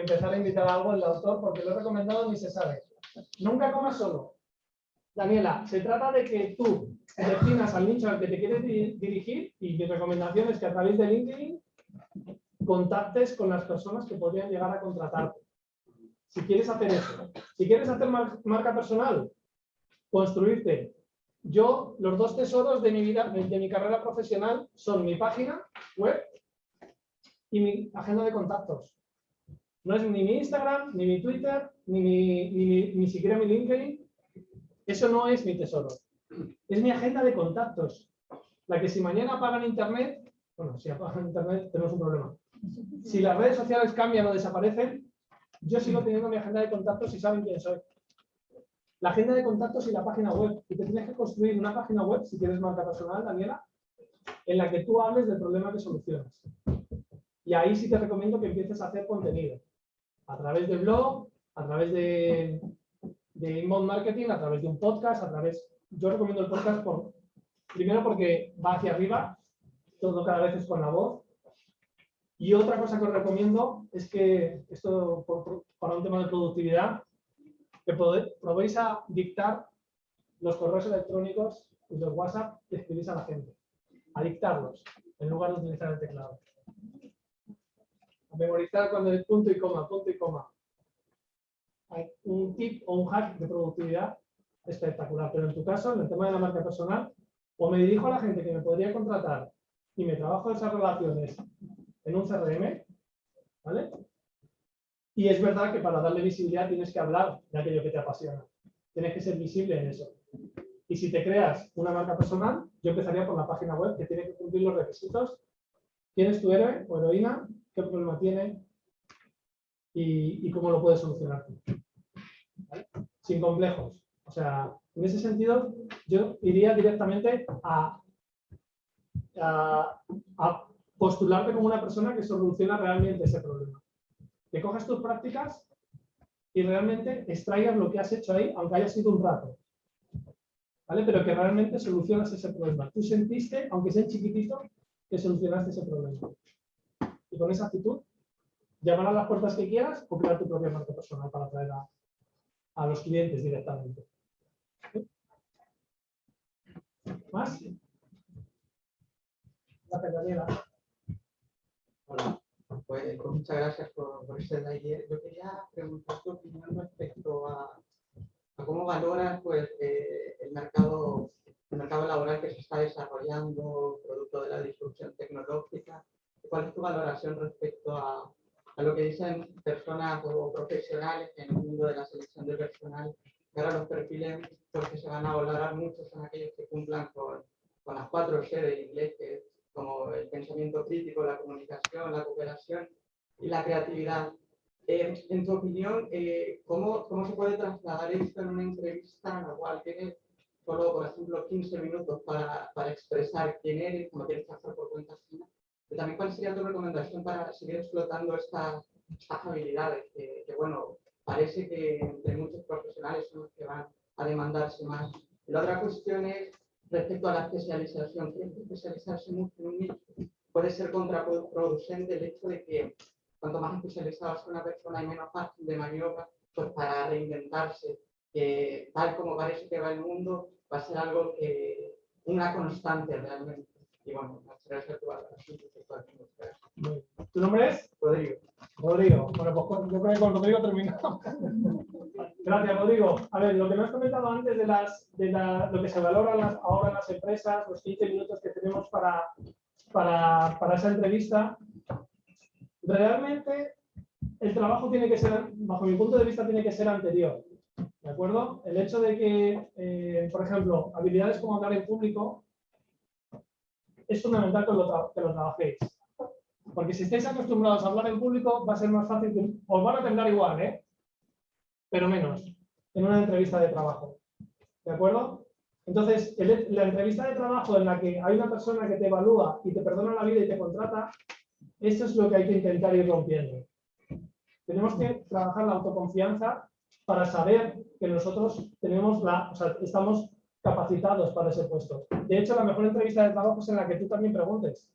empezar a invitar a algo el autor porque lo he recomendado ni se sabe. Nunca comas solo. Daniela, se trata de que tú definas al nicho al que te quieres di- dirigir y mi recomendación es que a través de LinkedIn contactes con las personas que podrían llegar a contratarte. Si quieres hacer eso. Si quieres hacer mar- marca personal, construirte. Yo, los dos tesoros de mi vida, de mi carrera profesional son mi página web y mi agenda de contactos. No es ni mi Instagram, ni mi Twitter, ni, mi- ni, mi- ni siquiera mi LinkedIn. Eso no es mi tesoro. Es mi agenda de contactos. La que si mañana apagan Internet, bueno, si apagan Internet tenemos un problema. Si las redes sociales cambian o desaparecen, yo sigo teniendo mi agenda de contactos y saben quién soy. La agenda de contactos y la página web. Y te tienes que construir una página web, si quieres marca personal, Daniela, en la que tú hables del problema que solucionas. Y ahí sí te recomiendo que empieces a hacer contenido. A través de blog, a través de, de inbound marketing, a través de un podcast, a través... Yo recomiendo el podcast por, primero porque va hacia arriba, todo cada vez es con la voz. Y otra cosa que os recomiendo es que, esto para un tema de productividad, que probéis a dictar los correos electrónicos y los WhatsApp que escribís a la gente. A dictarlos, en lugar de utilizar el teclado. Memorizar cuando es punto y coma, punto y coma. Hay un tip o un hack de productividad espectacular. Pero en tu caso, en el tema de la marca personal, o me dirijo a la gente que me podría contratar y me trabajo esas relaciones en un CRM, ¿vale? Y es verdad que para darle visibilidad tienes que hablar de aquello que te apasiona. Tienes que ser visible en eso. Y si te creas una marca personal, yo empezaría por la página web que tiene que cumplir los requisitos. ¿Quién es tu héroe o heroína? ¿Qué problema tiene? Y, cómo lo puedes solucionar tú. Sin complejos. O sea, en ese sentido, yo iría directamente a, a, a postularte como una persona que soluciona realmente ese problema. Que cojas tus prácticas y realmente extraigas lo que has hecho ahí, aunque haya sido un rato. ¿Vale? Pero que realmente solucionas ese problema. Tú sentiste, aunque sea chiquitito, que solucionaste ese problema. Y con esa actitud, llamar a las puertas que quieras o crear tu propia marca personal para atraer a, a los clientes directamente. ¿Más? Gracias, Daniela. Hola, pues, pues muchas gracias por, por este taller. Yo quería preguntar tu opinión respecto a, a cómo valoras pues, eh, el, mercado, el mercado laboral que se está desarrollando, producto de la disrupción tecnológica. ¿Cuál es tu valoración respecto a, a lo que dicen personas o profesionales en el mundo de la selección de personal? Que ahora los perfiles pues, que se van a valorar mucho son aquellos que cumplan con, con las cuatro C de inglés, que es como el pensamiento crítico, la comunicación, la cooperación y la creatividad. Eh, en tu opinión, eh, ¿cómo, ¿cómo se puede trasladar esto en una entrevista en la cual tienes solo, por ejemplo, 15 minutos para, para expresar quién eres, cómo quieres trabajar por cuenta ajena? También, ¿cuál sería tu recomendación para seguir explotando estas, habilidades que, que, bueno, parece que entre muchos profesionales son los que van a demandarse más? La otra cuestión es respecto a la especialización. ¿Crees que especializarse mucho en un nicho puede ser contraproducente el hecho de que cuanto más especializada sea una persona y menos margen de maniobra, pues para reinventarse, que tal como parece que va el mundo, va a ser algo que una constante realmente. Y bueno, gracias a esto. ¿Tu nombre es? Rodrigo. Rodrigo. Bueno, pues yo creo que con Rodrigo terminamos. Gracias, Rodrigo. A ver, lo que me has comentado antes de, las, de la- lo que se valora ahora en las empresas, los 15 minutos que tenemos para, para, para esa entrevista, realmente el trabajo tiene que ser, bajo mi punto de vista, tiene que ser anterior. ¿De acuerdo? El hecho de que, eh, por ejemplo, habilidades como hablar en público es fundamental que lo, trabajéis. Porque si estáis acostumbrados a hablar en público, va a ser más fácil, que- os van a temblar igual, ¿eh? pero menos, en una entrevista de trabajo. ¿De acuerdo? Entonces, la entrevista de trabajo en la que hay una persona que te evalúa y te perdona la vida y te contrata, esto es lo que hay que intentar ir rompiendo. Tenemos que trabajar la autoconfianza para saber que nosotros tenemos la, o sea, estamos capacitados para ese puesto. De hecho, la mejor entrevista de trabajo es en la que tú también preguntes.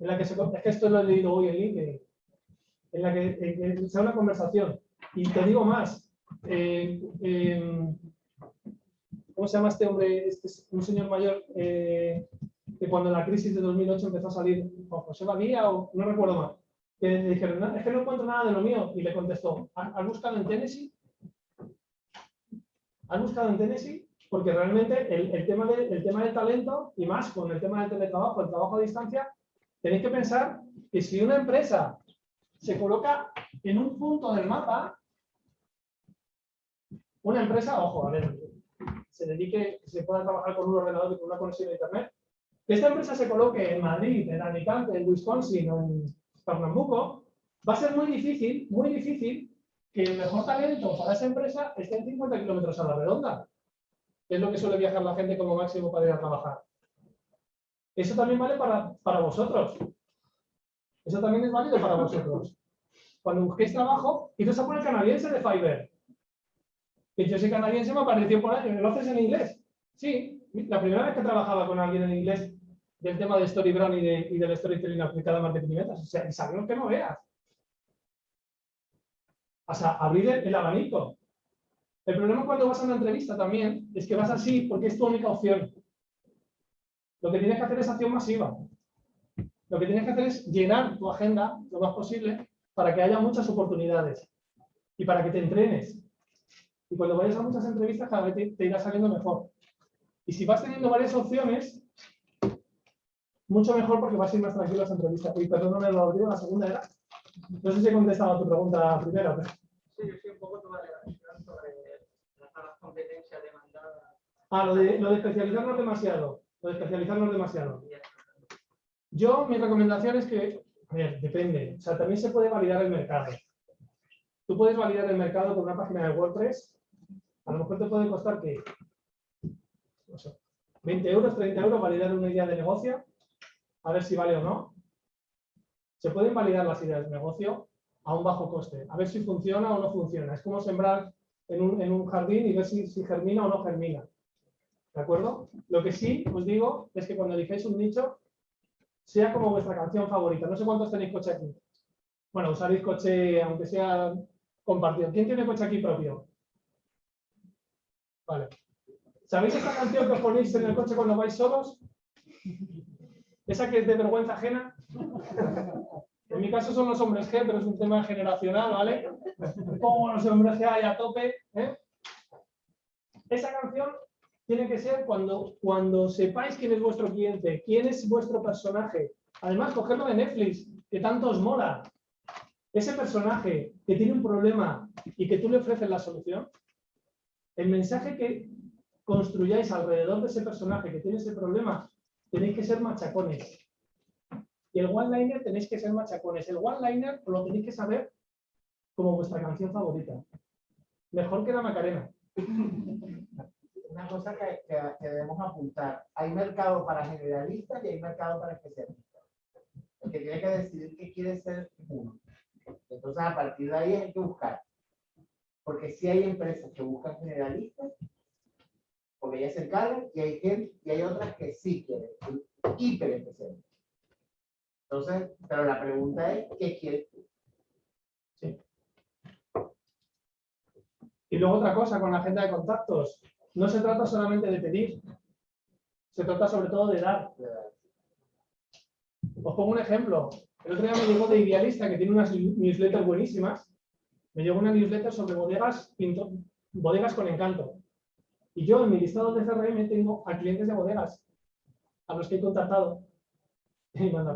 En la que es que esto lo he leído hoy en LinkedIn. En la que, en que sea una conversación. Y te digo más. eh, em, ¿Cómo se llama este hombre? Este es un señor mayor eh, que cuando la crisis de 2008 empezó a salir, Juan José Badía o no recuerdo más, que le dijeron, "No, es que no encuentro nada de lo mío. Y le contestó, "¿Ha- ¿has buscado en Tennessee? ¿Has buscado en Tennessee? Porque realmente el, el tema de- el tema del talento, y más con el tema del teletrabajo, el trabajo a distancia, tenéis que pensar que si una empresa se coloca en un punto del mapa, una empresa, ojo, a ver, se dedique, se pueda trabajar con un ordenador y con una conexión a internet, que esta empresa se coloque en Madrid, en Alicante, en Wisconsin o en Pernambuco, va a ser muy difícil, muy difícil que el mejor talento para esa empresa esté en 50 kilómetros a la redonda, es lo que suele viajar la gente como máximo para ir a trabajar. Eso también vale para, para vosotros. Eso también es válido para vosotros. Cuando busquéis trabajo, iros a por el canadiense de Fiverr. Que yo soy canadiense, me apareció por ahí. ¿Lo haces en inglés? Sí. La primera vez que trabajaba con alguien en inglés del tema de StoryBrand y, de, y del storytelling aplicado a marketing y ventas. O sea, y sabemos que no veas. O sea, abrir el, el abanico. El problema cuando vas a una entrevista también es que vas así porque es tu única opción. Lo que tienes que hacer es acción masiva. Lo que tienes que hacer es llenar tu agenda lo más posible para que haya muchas oportunidades y para que te entrenes. Y cuando vayas a muchas entrevistas, cada vez te, te irá saliendo mejor. Y si vas teniendo varias opciones, mucho mejor porque vas a ir más tranquilo a las entrevistas. Y perdóname, Rodrigo, la segunda era. No sé si he contestado a tu pregunta primera. pero- Sí, yo soy un poco tu Ah, lo de, especializarnos demasiado. Lo de especializarnos demasiado. Yo, mi recomendación es que, a ver, depende. O sea, también se puede validar el mercado. Tú puedes validar el mercado con una página de WordPress. A lo mejor te puede costar que, no sé, 20 euros, 30 euros validar una idea de negocio, a ver si vale o no. Se pueden validar las ideas de negocio a un bajo coste, a ver si funciona o no funciona. Es como sembrar en un, jardín y ver si germina o no germina. ¿De acuerdo? Lo que sí os digo es que cuando elijáis un nicho, sea como vuestra canción favorita. No sé cuántos tenéis coche aquí. Bueno, usaréis coche, aunque sea compartido. ¿Quién tiene coche aquí propio? Vale. ¿Sabéis esta canción que os ponéis en el coche cuando vais solos? ¿Esa que es de vergüenza ajena? En mi caso son los hombres G, pero es un tema generacional, ¿vale? Pongo los hombres G ahí a tope. ¿eh? Esa canción tiene que ser cuando, cuando sepáis quién es vuestro cliente, quién es vuestro personaje. Además, cogerlo de Netflix, que tanto os mola. Ese personaje que tiene un problema y que tú le ofreces la solución, el mensaje que construyáis alrededor de ese personaje que tiene ese problema, tenéis que ser machacones. Y el one-liner tenéis que ser machacones. El one-liner lo tenéis que saber como vuestra canción favorita. Mejor que la Macarena. Una cosa que, que, que debemos apuntar. Hay mercado para generalistas y hay mercado para especialistas. El que tiene que decidir qué quiere ser uno. Entonces, a partir de ahí hay que buscar. Porque sí hay empresas que buscan generalistas, porque ellas se encargan, y hay, gente, y hay otras que sí quieren, hiper especialistas. Entonces, pero la pregunta es, ¿qué quieres tú? Y luego otra cosa con la agenda de contactos. No se trata solamente de pedir, se trata sobre todo de dar. Os pongo un ejemplo. El otro día me llegó de Idealista, que tiene unas newsletters buenísimas. Me llegó una newsletter sobre bodegas, bodegas con encanto. Y yo en mi listado de CRM tengo a clientes de bodegas, a los que he contactado y mando.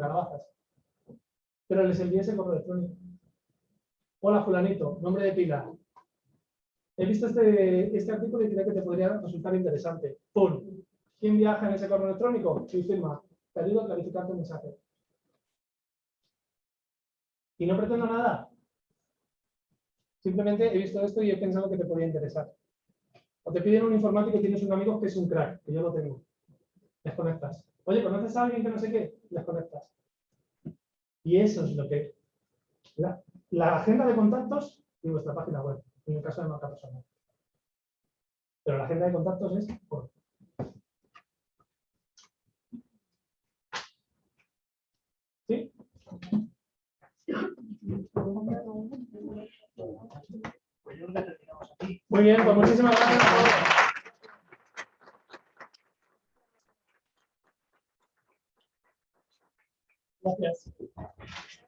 Pero les envié ese correo electrónico. Hola, fulanito, nombre de pila. He visto este, este artículo y creo que te podría resultar interesante. ¡Pum! ¿Quién viaja en ese correo electrónico? Sí, firma. Te ayudo a clarificar tu mensaje. Y no pretendo nada. Simplemente he visto esto y he pensado que te podría interesar. O te piden un informático y tienes un amigo que es un crack, que yo lo tengo. Les conectas. Oye, ¿conoces a alguien que no sé qué? Les conectas. Y eso es lo que... La, la agenda de contactos y vuestra página web. En el caso de marca personal. Pero la agenda de contactos es por. ¿Sí? Muy bien, pues muchísimas gracias. Gracias.